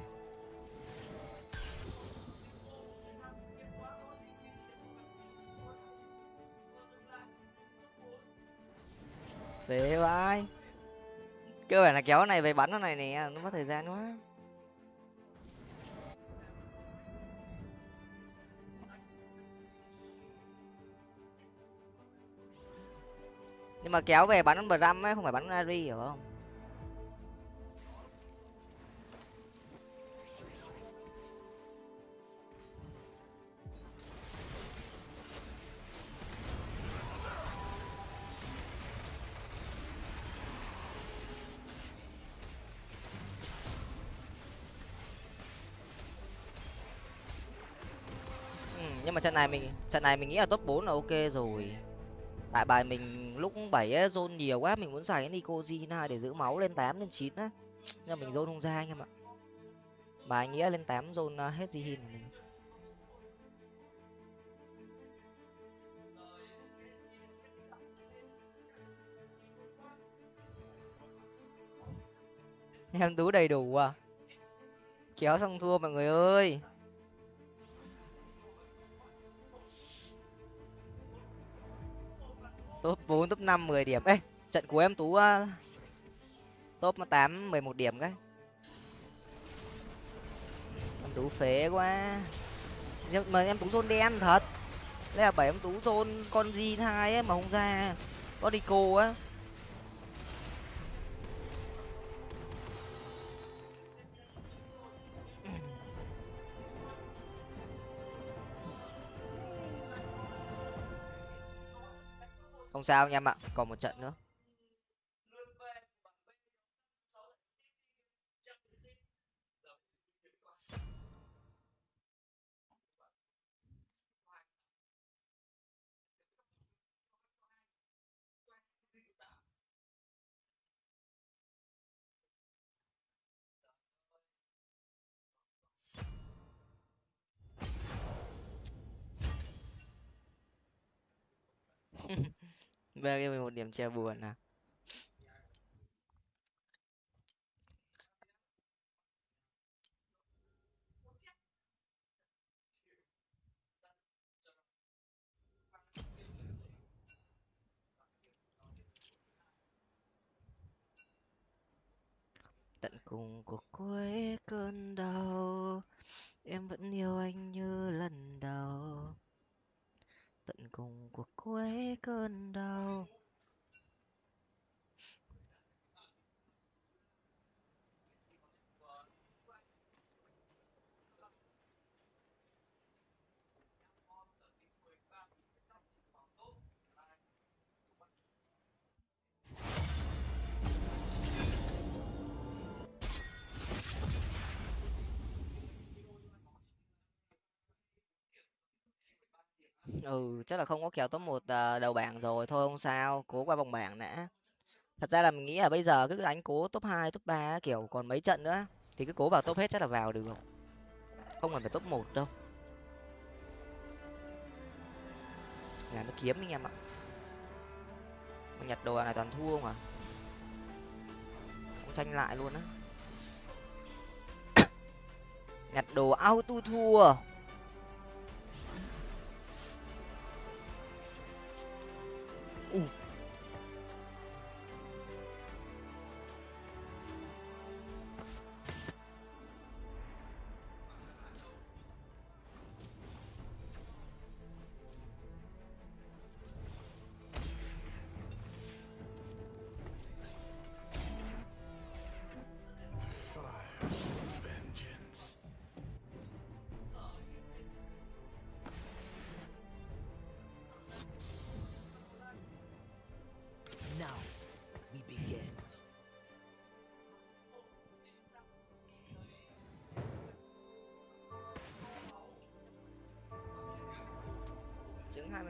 Về vai cơ bản là kéo cái này về bắn nó này nè, nó mất thời gian quá. Nhưng mà kéo về bắn bram ấy không phải bắn ari hiểu không? Trận này mình trận này mình nghĩ là top 4 là ok rồi. Tại bài mình lúc 7 ấy, zone nhiều quá, mình muốn xài cái Nico Gina để giữ máu lên 8 lên 9 á. Nhưng mình zone không ra anh em ạ. Mà anh nghĩa lên tám zone à, hết gì hin mình em tú đầy đủ à? Kéo xong thua mọi người ơi. Top bốn top năm mười điểm. Ê trận của em tú uh, top tám mười một điểm cái em tú phế quá. Nhưng mà em tú zone đen thật. Đây là bảy em tú zone con gì hai ấy mà không ra. Có đi cô á. Không sao nha em ạ. Còn một trận nữa. Về cái một điểm che buồn à? Ừ chắc là không có kèo top một à, đầu bảng rồi thôi không sao cố qua vòng bảng đã. Thật ra là mình nghĩ là bây giờ cứ đánh cố top hai top ba kiểu còn mấy trận nữa thì cứ cố vào top hết chắc là vào được. Không cần phải top một đâu. Là nó kiếm anh em ạ. Mà nhặt đồ này toàn thua mà cũng tranh lại luôn á. Nhặt đồ auto thua. eat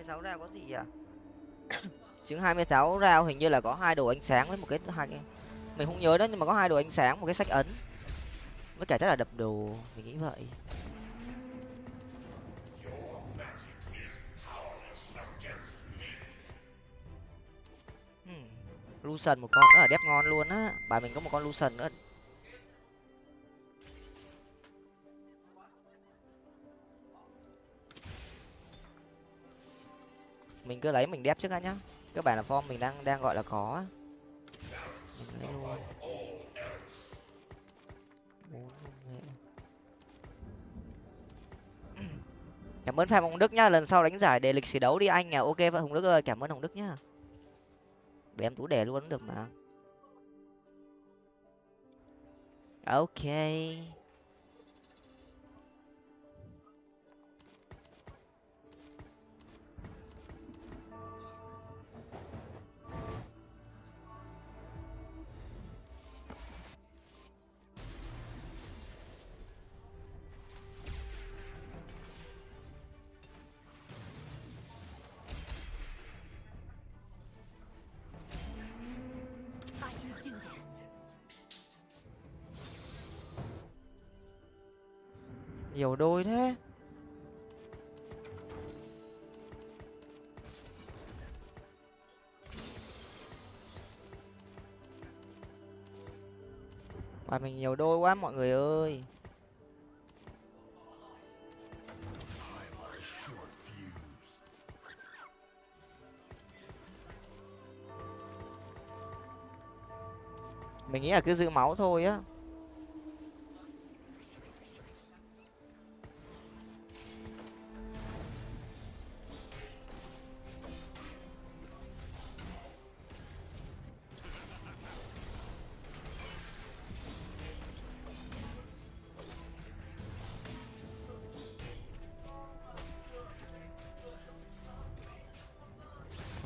26 rao có gì à? Trứng 26 rao hình như là có hai đồ ánh sáng với một cái hai cái mình không nhớ đó nhưng mà có hai đồ ánh sáng, một cái sách ấn. Với cả chắc là đập đồ, mình nghĩ vậy. Hmm. Lucian một con nữa là đẹp ngon luôn á. Bà mình có một con Lucian nữa. Cứ lấy mình đép trước đã nhá. Các bạn là form mình đang đang gọi là có cảm ơn phạm hồng đức nhá. Lần sau đánh giải để lịch sử đấu đi anh à. Ok vậy hồng đức ơi, cảm ơn hồng đức nhá. Để em tú đề luôn cũng được mà. Ok. Nhiều đôi thế. Bài mình nhiều đôi quá, mọi người ơi. Mình nghĩ là cứ giữ máu thôi á.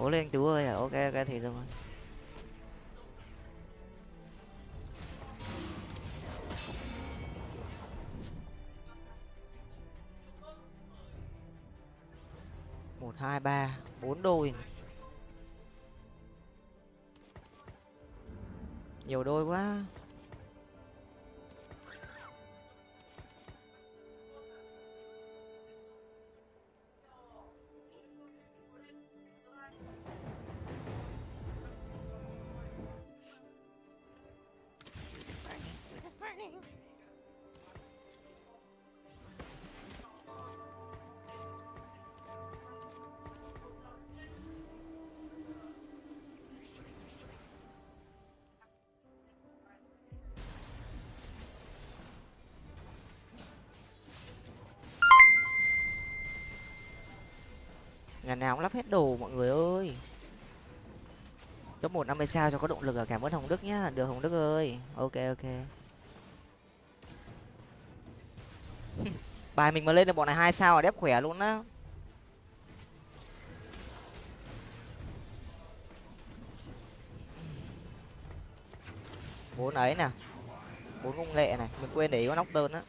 Cố lên tú ngày nào cũng lắp hết đồ mọi người ơi. Top một năm mươi sao cho có động lực à? Cảm ơn hồng đức nhá. Được hồng đức ơi. Ok ok. Bài mình mà lên được bọn này hai sao là đép khỏe luôn á. Bốn ấy nè. Bốn công nghệ này. Mình quên để ý con nóc tơn á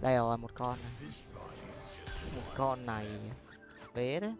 đây rồi một con này. Một con này. Vế đấy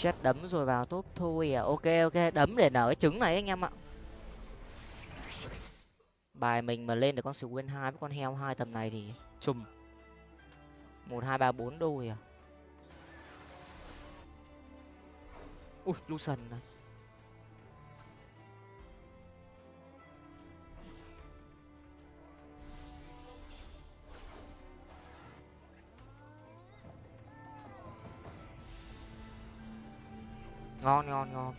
chết đấm rồi vào top thôi à. Ok ok, đấm để nở cái trứng này anh em ạ. Bài mình mà lên được con win hai với con heo hai tầm này thì chùm. Một, hai, ba, bốn đôi à. Ui lucian này ngon ngon ngon.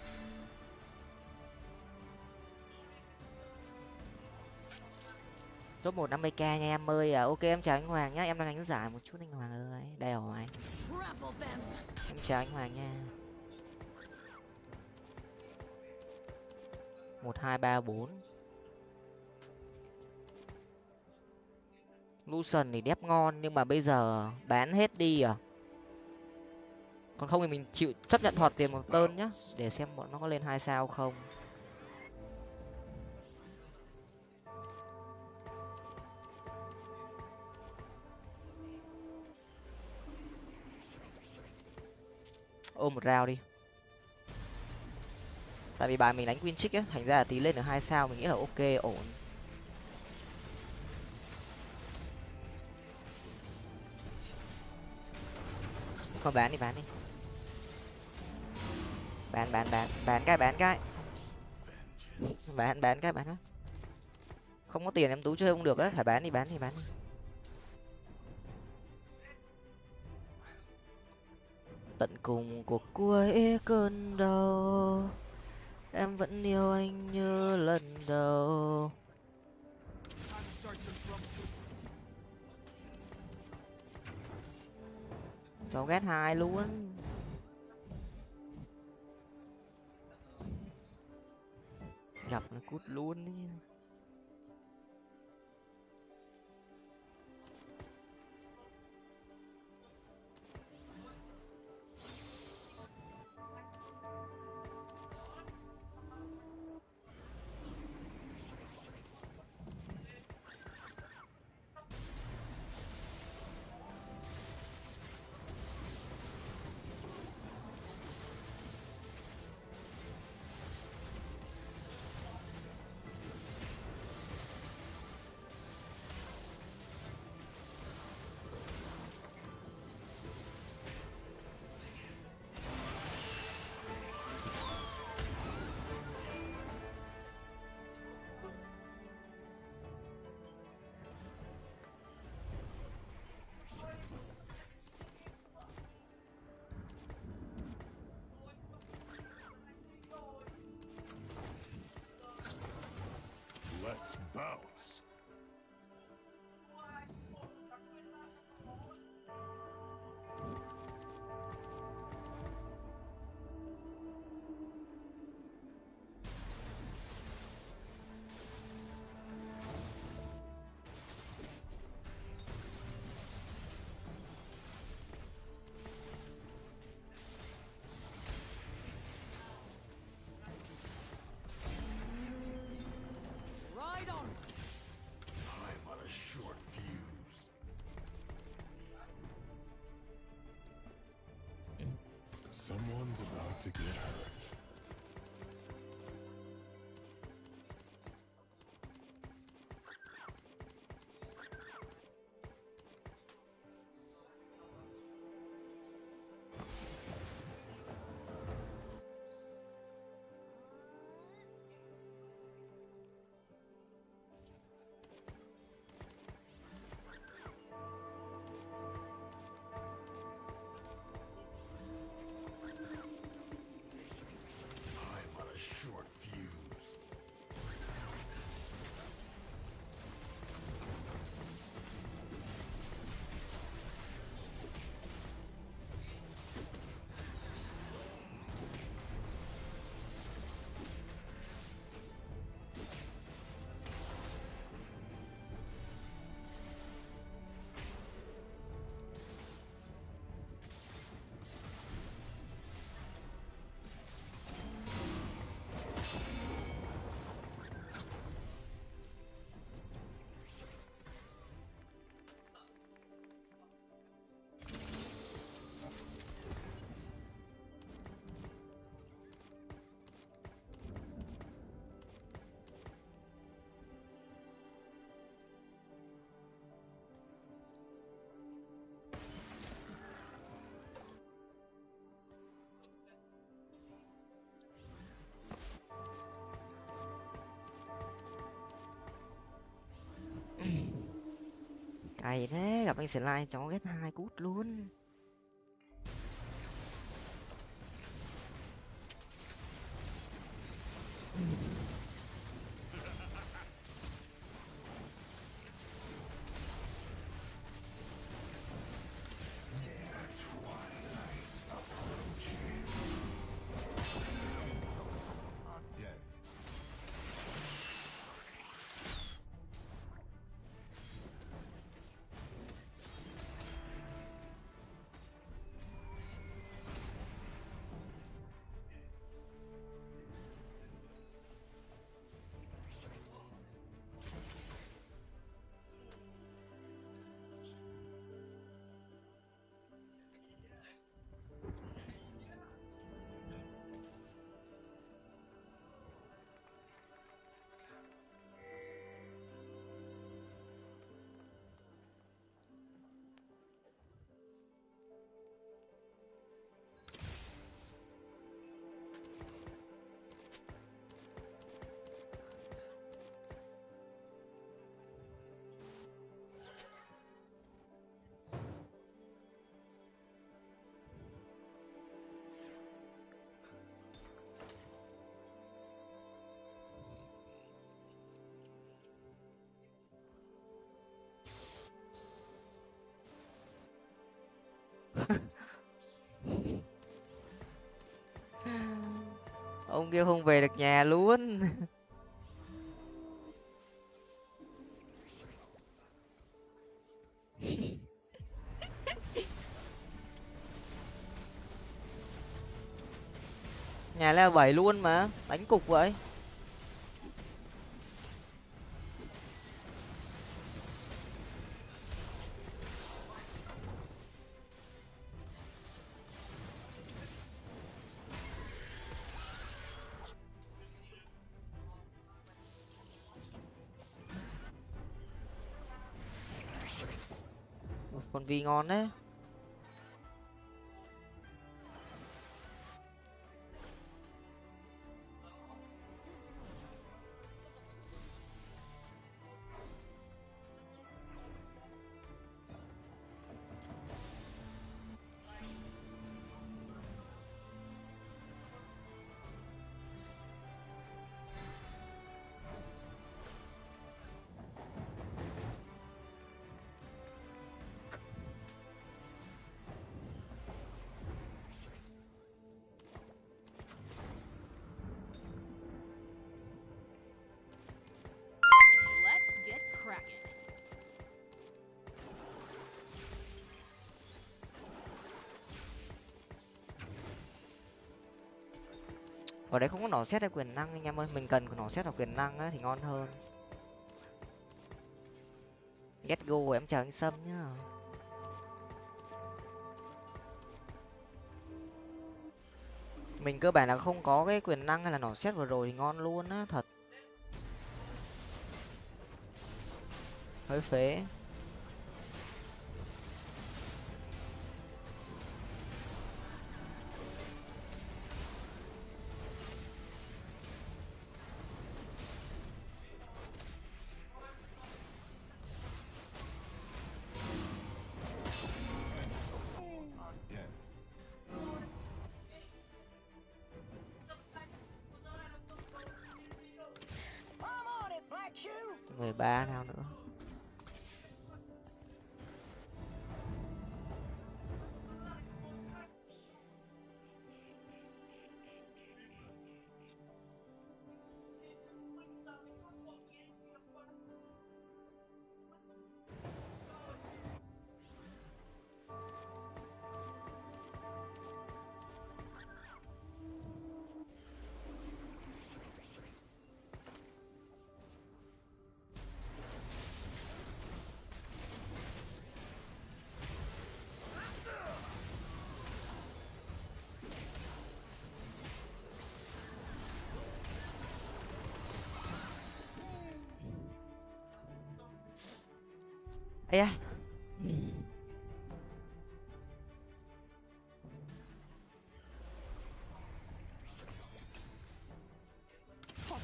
Top một năm mươi k nha em ơi. À, ok em chào anh hoàng nhá. Em đang đánh giải một chút anh hoàng ơi. Đây rồi. Em chào anh hoàng nha. Một hai ba bốn. Lucian thì đép ngon nhưng mà bây giờ bán hết đi à? Còn không thì mình chịu chấp nhận thọt tiền một tơn nhá, để xem bọn nó có lên hai sao không. Ôm một rào đi. Tại vì bài mình đánh win chick á, thành ra là tí lên được hai sao mình nghĩ là ok, ổn. Thôi bán đi bán đi bán bán bán bán cái bán cái. Bán bán cái bán cái không có tiền em tú chơi không được đấy phải bán đi bán đi bán đi. Tận cùng cuộc cuối cơn đau, em vẫn yêu anh như lần đầu. Cháu ghét hai luôn. Gặp nó cút luôn ấy Let's bounce. To get hurt. Cày thế gặp anh slime cháu ghét hai cút luôn. Ông kia không về được nhà luôn. Nhà leo bảy luôn mà, đánh cục vậy. Vi ngon đấy đấy không có nỏ xét hay quyền năng anh em ơi. Mình cần nỏ xét hoặc quyền năng á thì ngon hơn. Get go em chào anh sâm nhá. Mình cơ bản là không có cái quyền năng hay là nỏ xét vừa rồi thì ngon luôn á, thật. Hơi phế.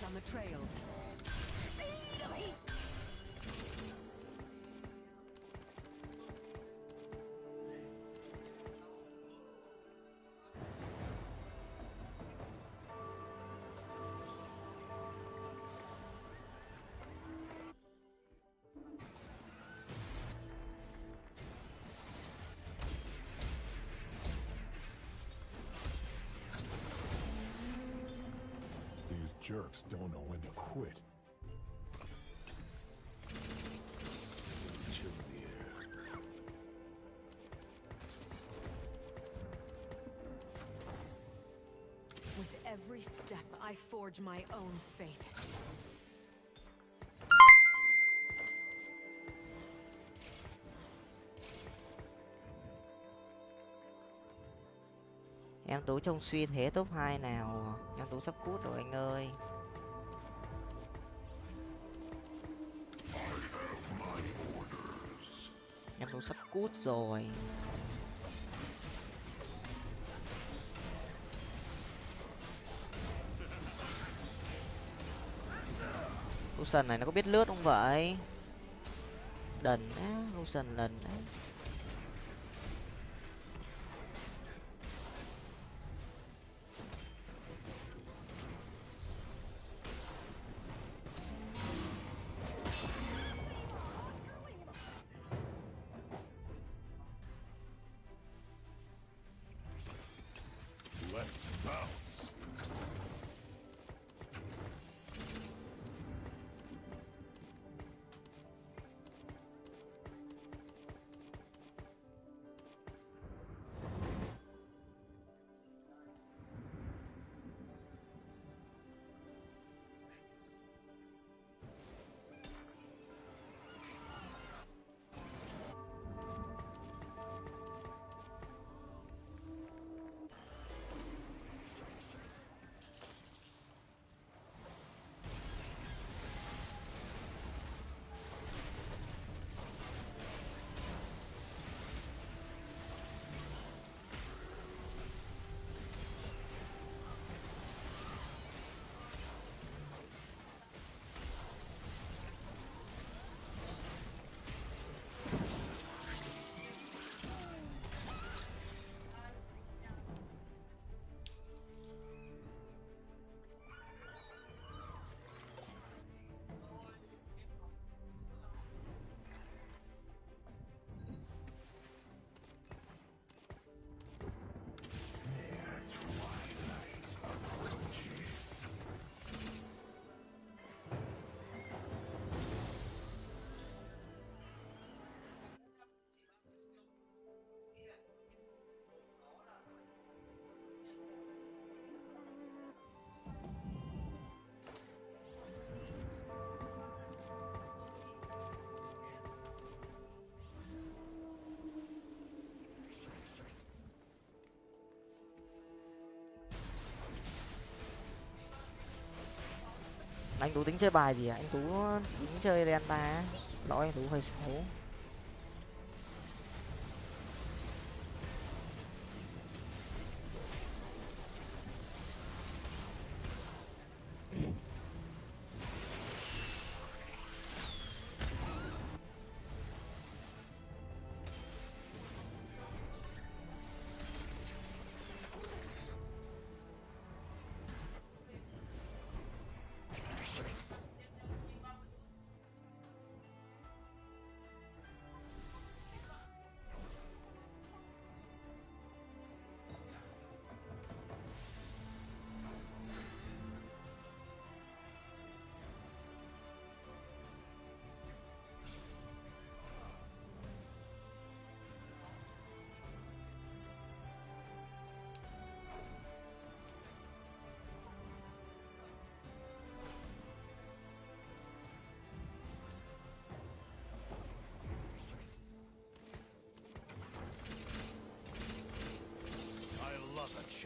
On the trail. Jerks don't know when to quit. Chill in the air. With every step, I forge my own fate. em tú trông suy thế top hai nào em tú sắp cút rồi anh ơi. Em tú sắp cút rồi. Lucian này nó có biết lướt không vậy? Đần á Lucian lần á. Anh tú tính chơi bài gì à? Anh tú tính chơi delta lỗi, anh tú hơi xấu.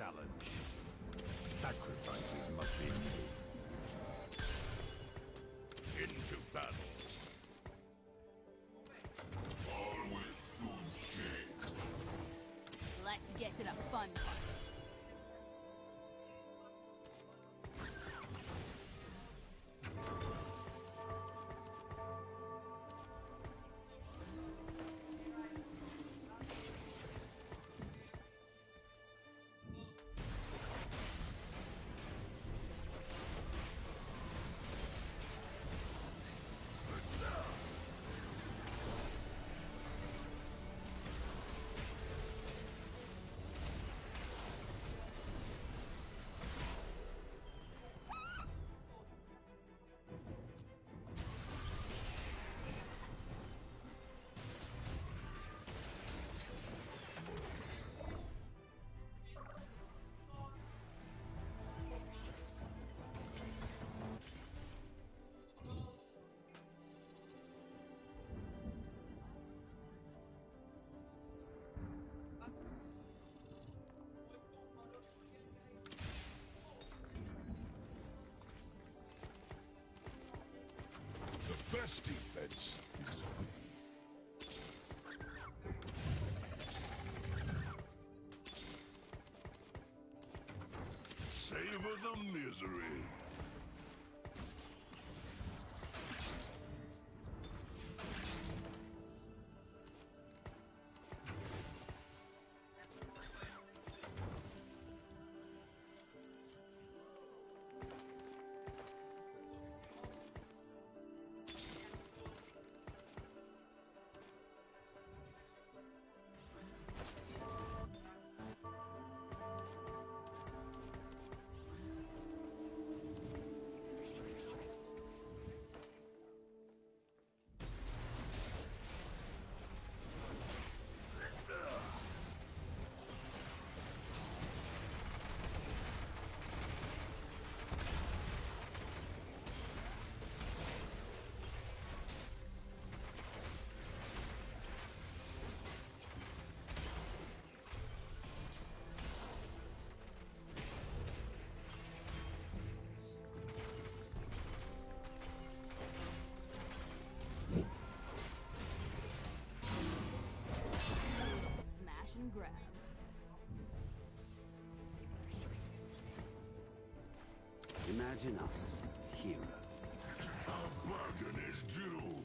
Challenge. Sacrifices must be made. Into battle. Always soon. Let's get to the fun part. Best defense is Savor the misery. Imagine us, heroes. A bargain is due.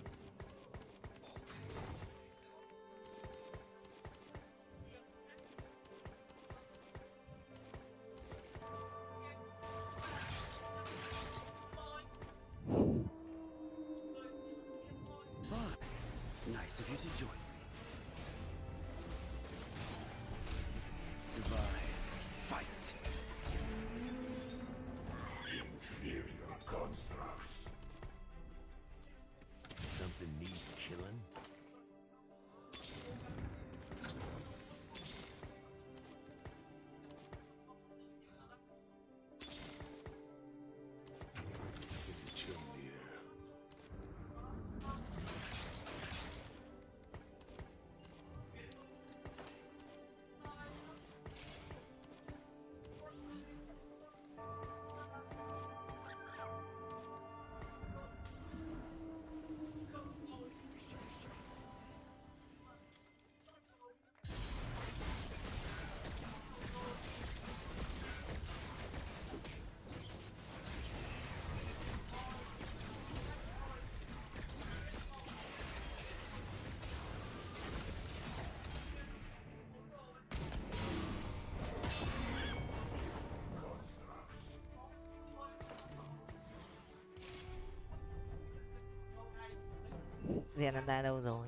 Riêng anh ta đâu rồi?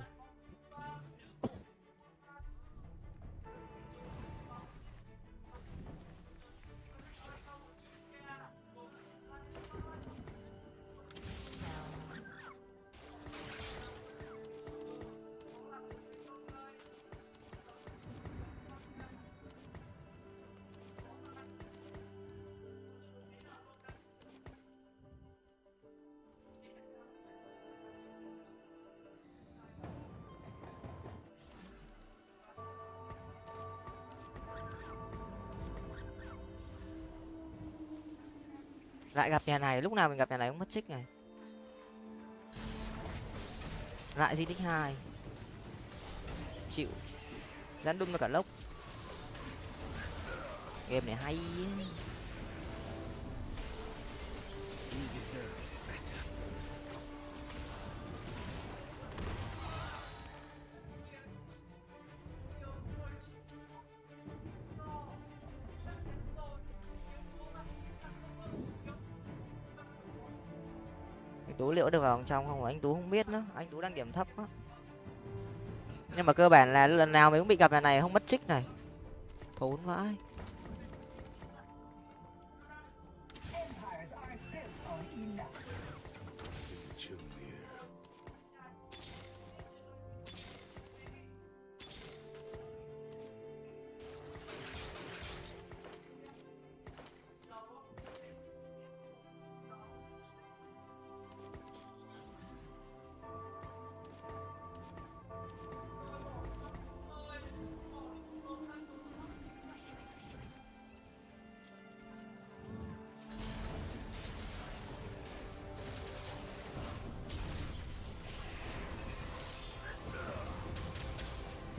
Lại gặp nhà này, lúc nào mình gặp nhà này cũng mất trích này. Lại di tích hai. Chịu. Dán đun vào cả lốc. Game này hay. Được vào vòng trong không? Anh tú không biết nữa. Anh tú đang điểm thấp á nhưng mà cơ bản là lần nào mình cũng bị gặp nhà này, không mất trích này. Thốn vãi.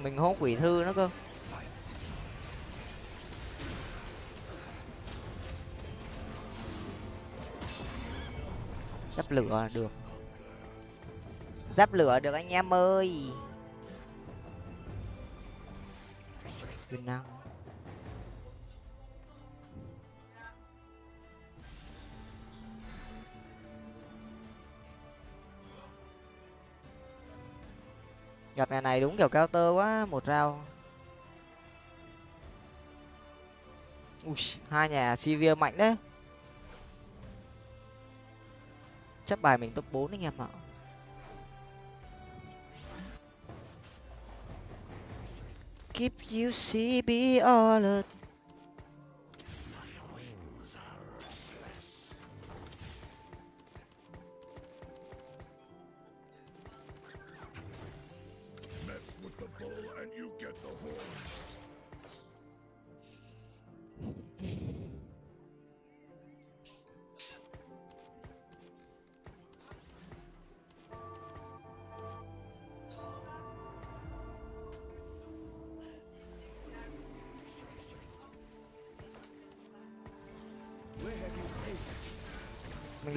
Mình hốt quỷ thư nó cơ. Giáp lửa được. Giáp lửa được anh em ơi. Quyền năng gặp nhà này đúng kiểu cao tơ quá một rau Ui, hai nhà Sivir mạnh đấy. Chắc bài mình top 4 anh em ạ. Keep you see be all the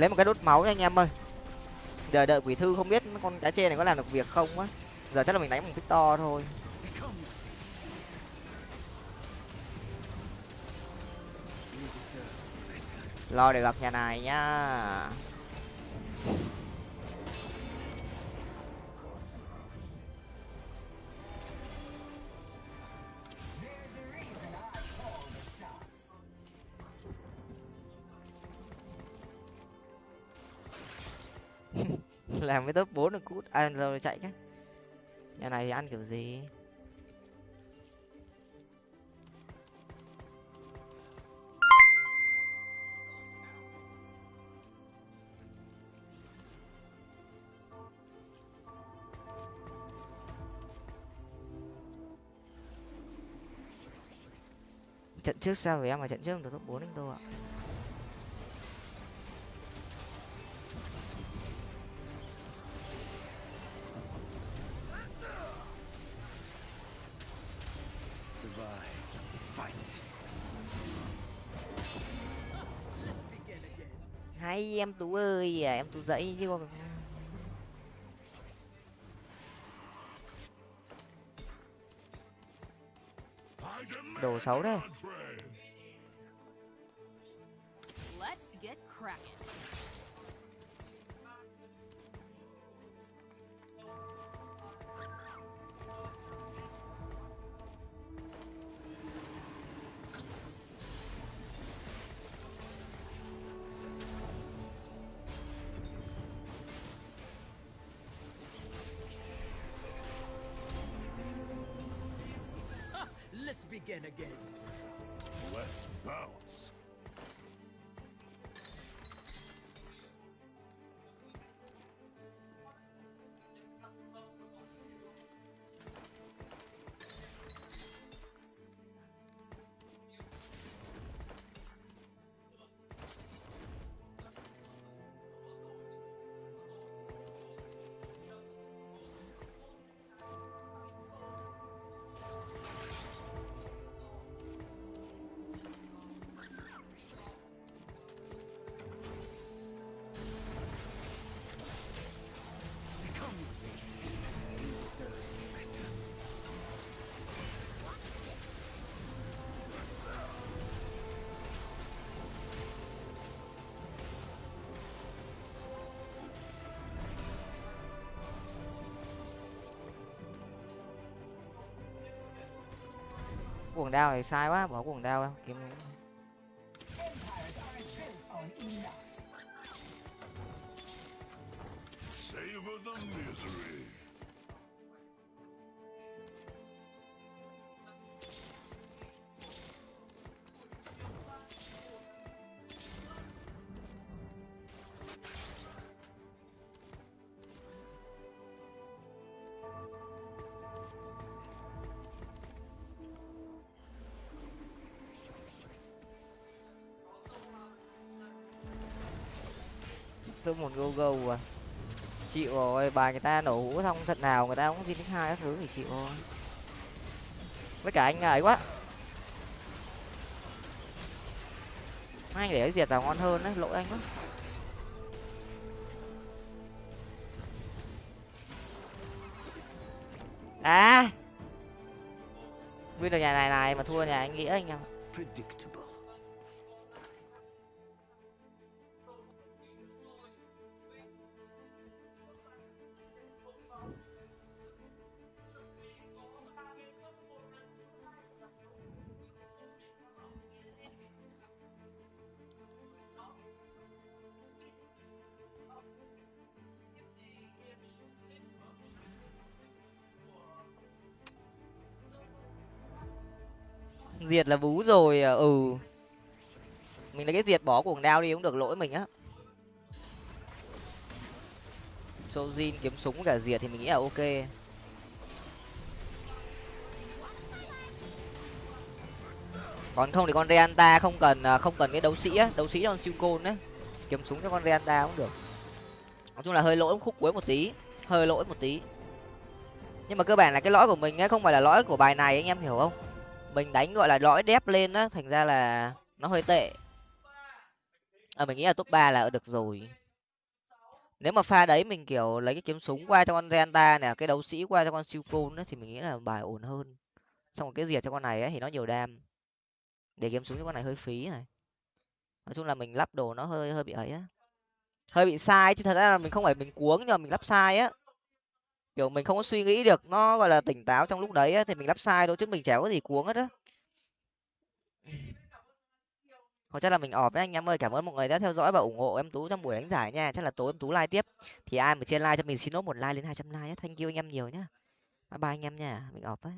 lấy một cái đốt máu nha anh em ơi. Giờ đợi quỷ thư không biết con cá chê này có làm được việc không á. Giờ chắc là mình đánh bằng victor thôi. Lo để gặp nhà này nhá. Làm với top bốn được cút. À rồi chạy cái. Nhà này thì ăn kiểu gì? Trận trước sao với em mà trận trước được top bốn anh tô ạ? Em tú ơi à, em tú dậy chứ còn I đồ xấu đấy. Cuồng đao này sai quá bỏ cuồng đao đâu kiếm một go go à. Chịu rồi, bài người ta nổ hũ xong thật nào người ta cũng xin hai các thứ thì chịu thôi. Với cả anh ấy quá. Anh để cái diệt vào ngon hơn đấy, lỗi anh quá. À! Vui được nhà này này mà thua nhà anh nghĩa anh à. em diệt là bú rồi à, ừ. Mình lấy cái diệt bỏ cuồng đao đi cũng được, lỗi mình á. Sojin kiếm súng cả diệt thì mình nghĩ là ok. Còn không thì con Reanta không cần à, không cần cái đấu sĩ á, đấu sĩ con siêu côn đấy kiếm súng cho con Reanta cũng được. Nói chung là hơi lỗi khúc cuối một tí, hơi lỗi một tí. Nhưng mà cơ bản là cái lõi của mình ấy không phải là lõi của bài này, anh em hiểu không? Mình đánh gọi là lõi đép lên á thành ra là nó hơi tệ. À, mình nghĩ là top ba là được rồi. Nếu mà pha đấy mình kiểu lấy cái kiếm súng qua cho con Renta nè cái đấu sĩ qua cho con siêu côn thì mình nghĩ là bài ổn hơn. Xong rồi cái diệt cho con này ấy thì nó nhiều đam. Để kiếm súng cho con này hơi phí này. Nói chung là mình lắp đồ nó hơi hơi bị ấy á. Hơi bị sai chứ thật ra là mình không phải mình cuống nhưng mà mình lắp sai á kiểu mình không có suy nghĩ được nó gọi là tỉnh táo trong lúc đấy ấy, thì mình lắp sai thôi chứ mình chả có gì cuống hết á. Hoặc chắc là mình ọp đấy anh em ơi cảm ơn mọi người đã theo dõi và ủng hộ em tú trong buổi đánh giải nha. Chắc là tối em tú like tiếp. Thì ai mà trên like cho mình xin nốt một like lên hai trăm like nhé thank you anh em nhiều nhá. Bye bye anh em nha mình ọp ấy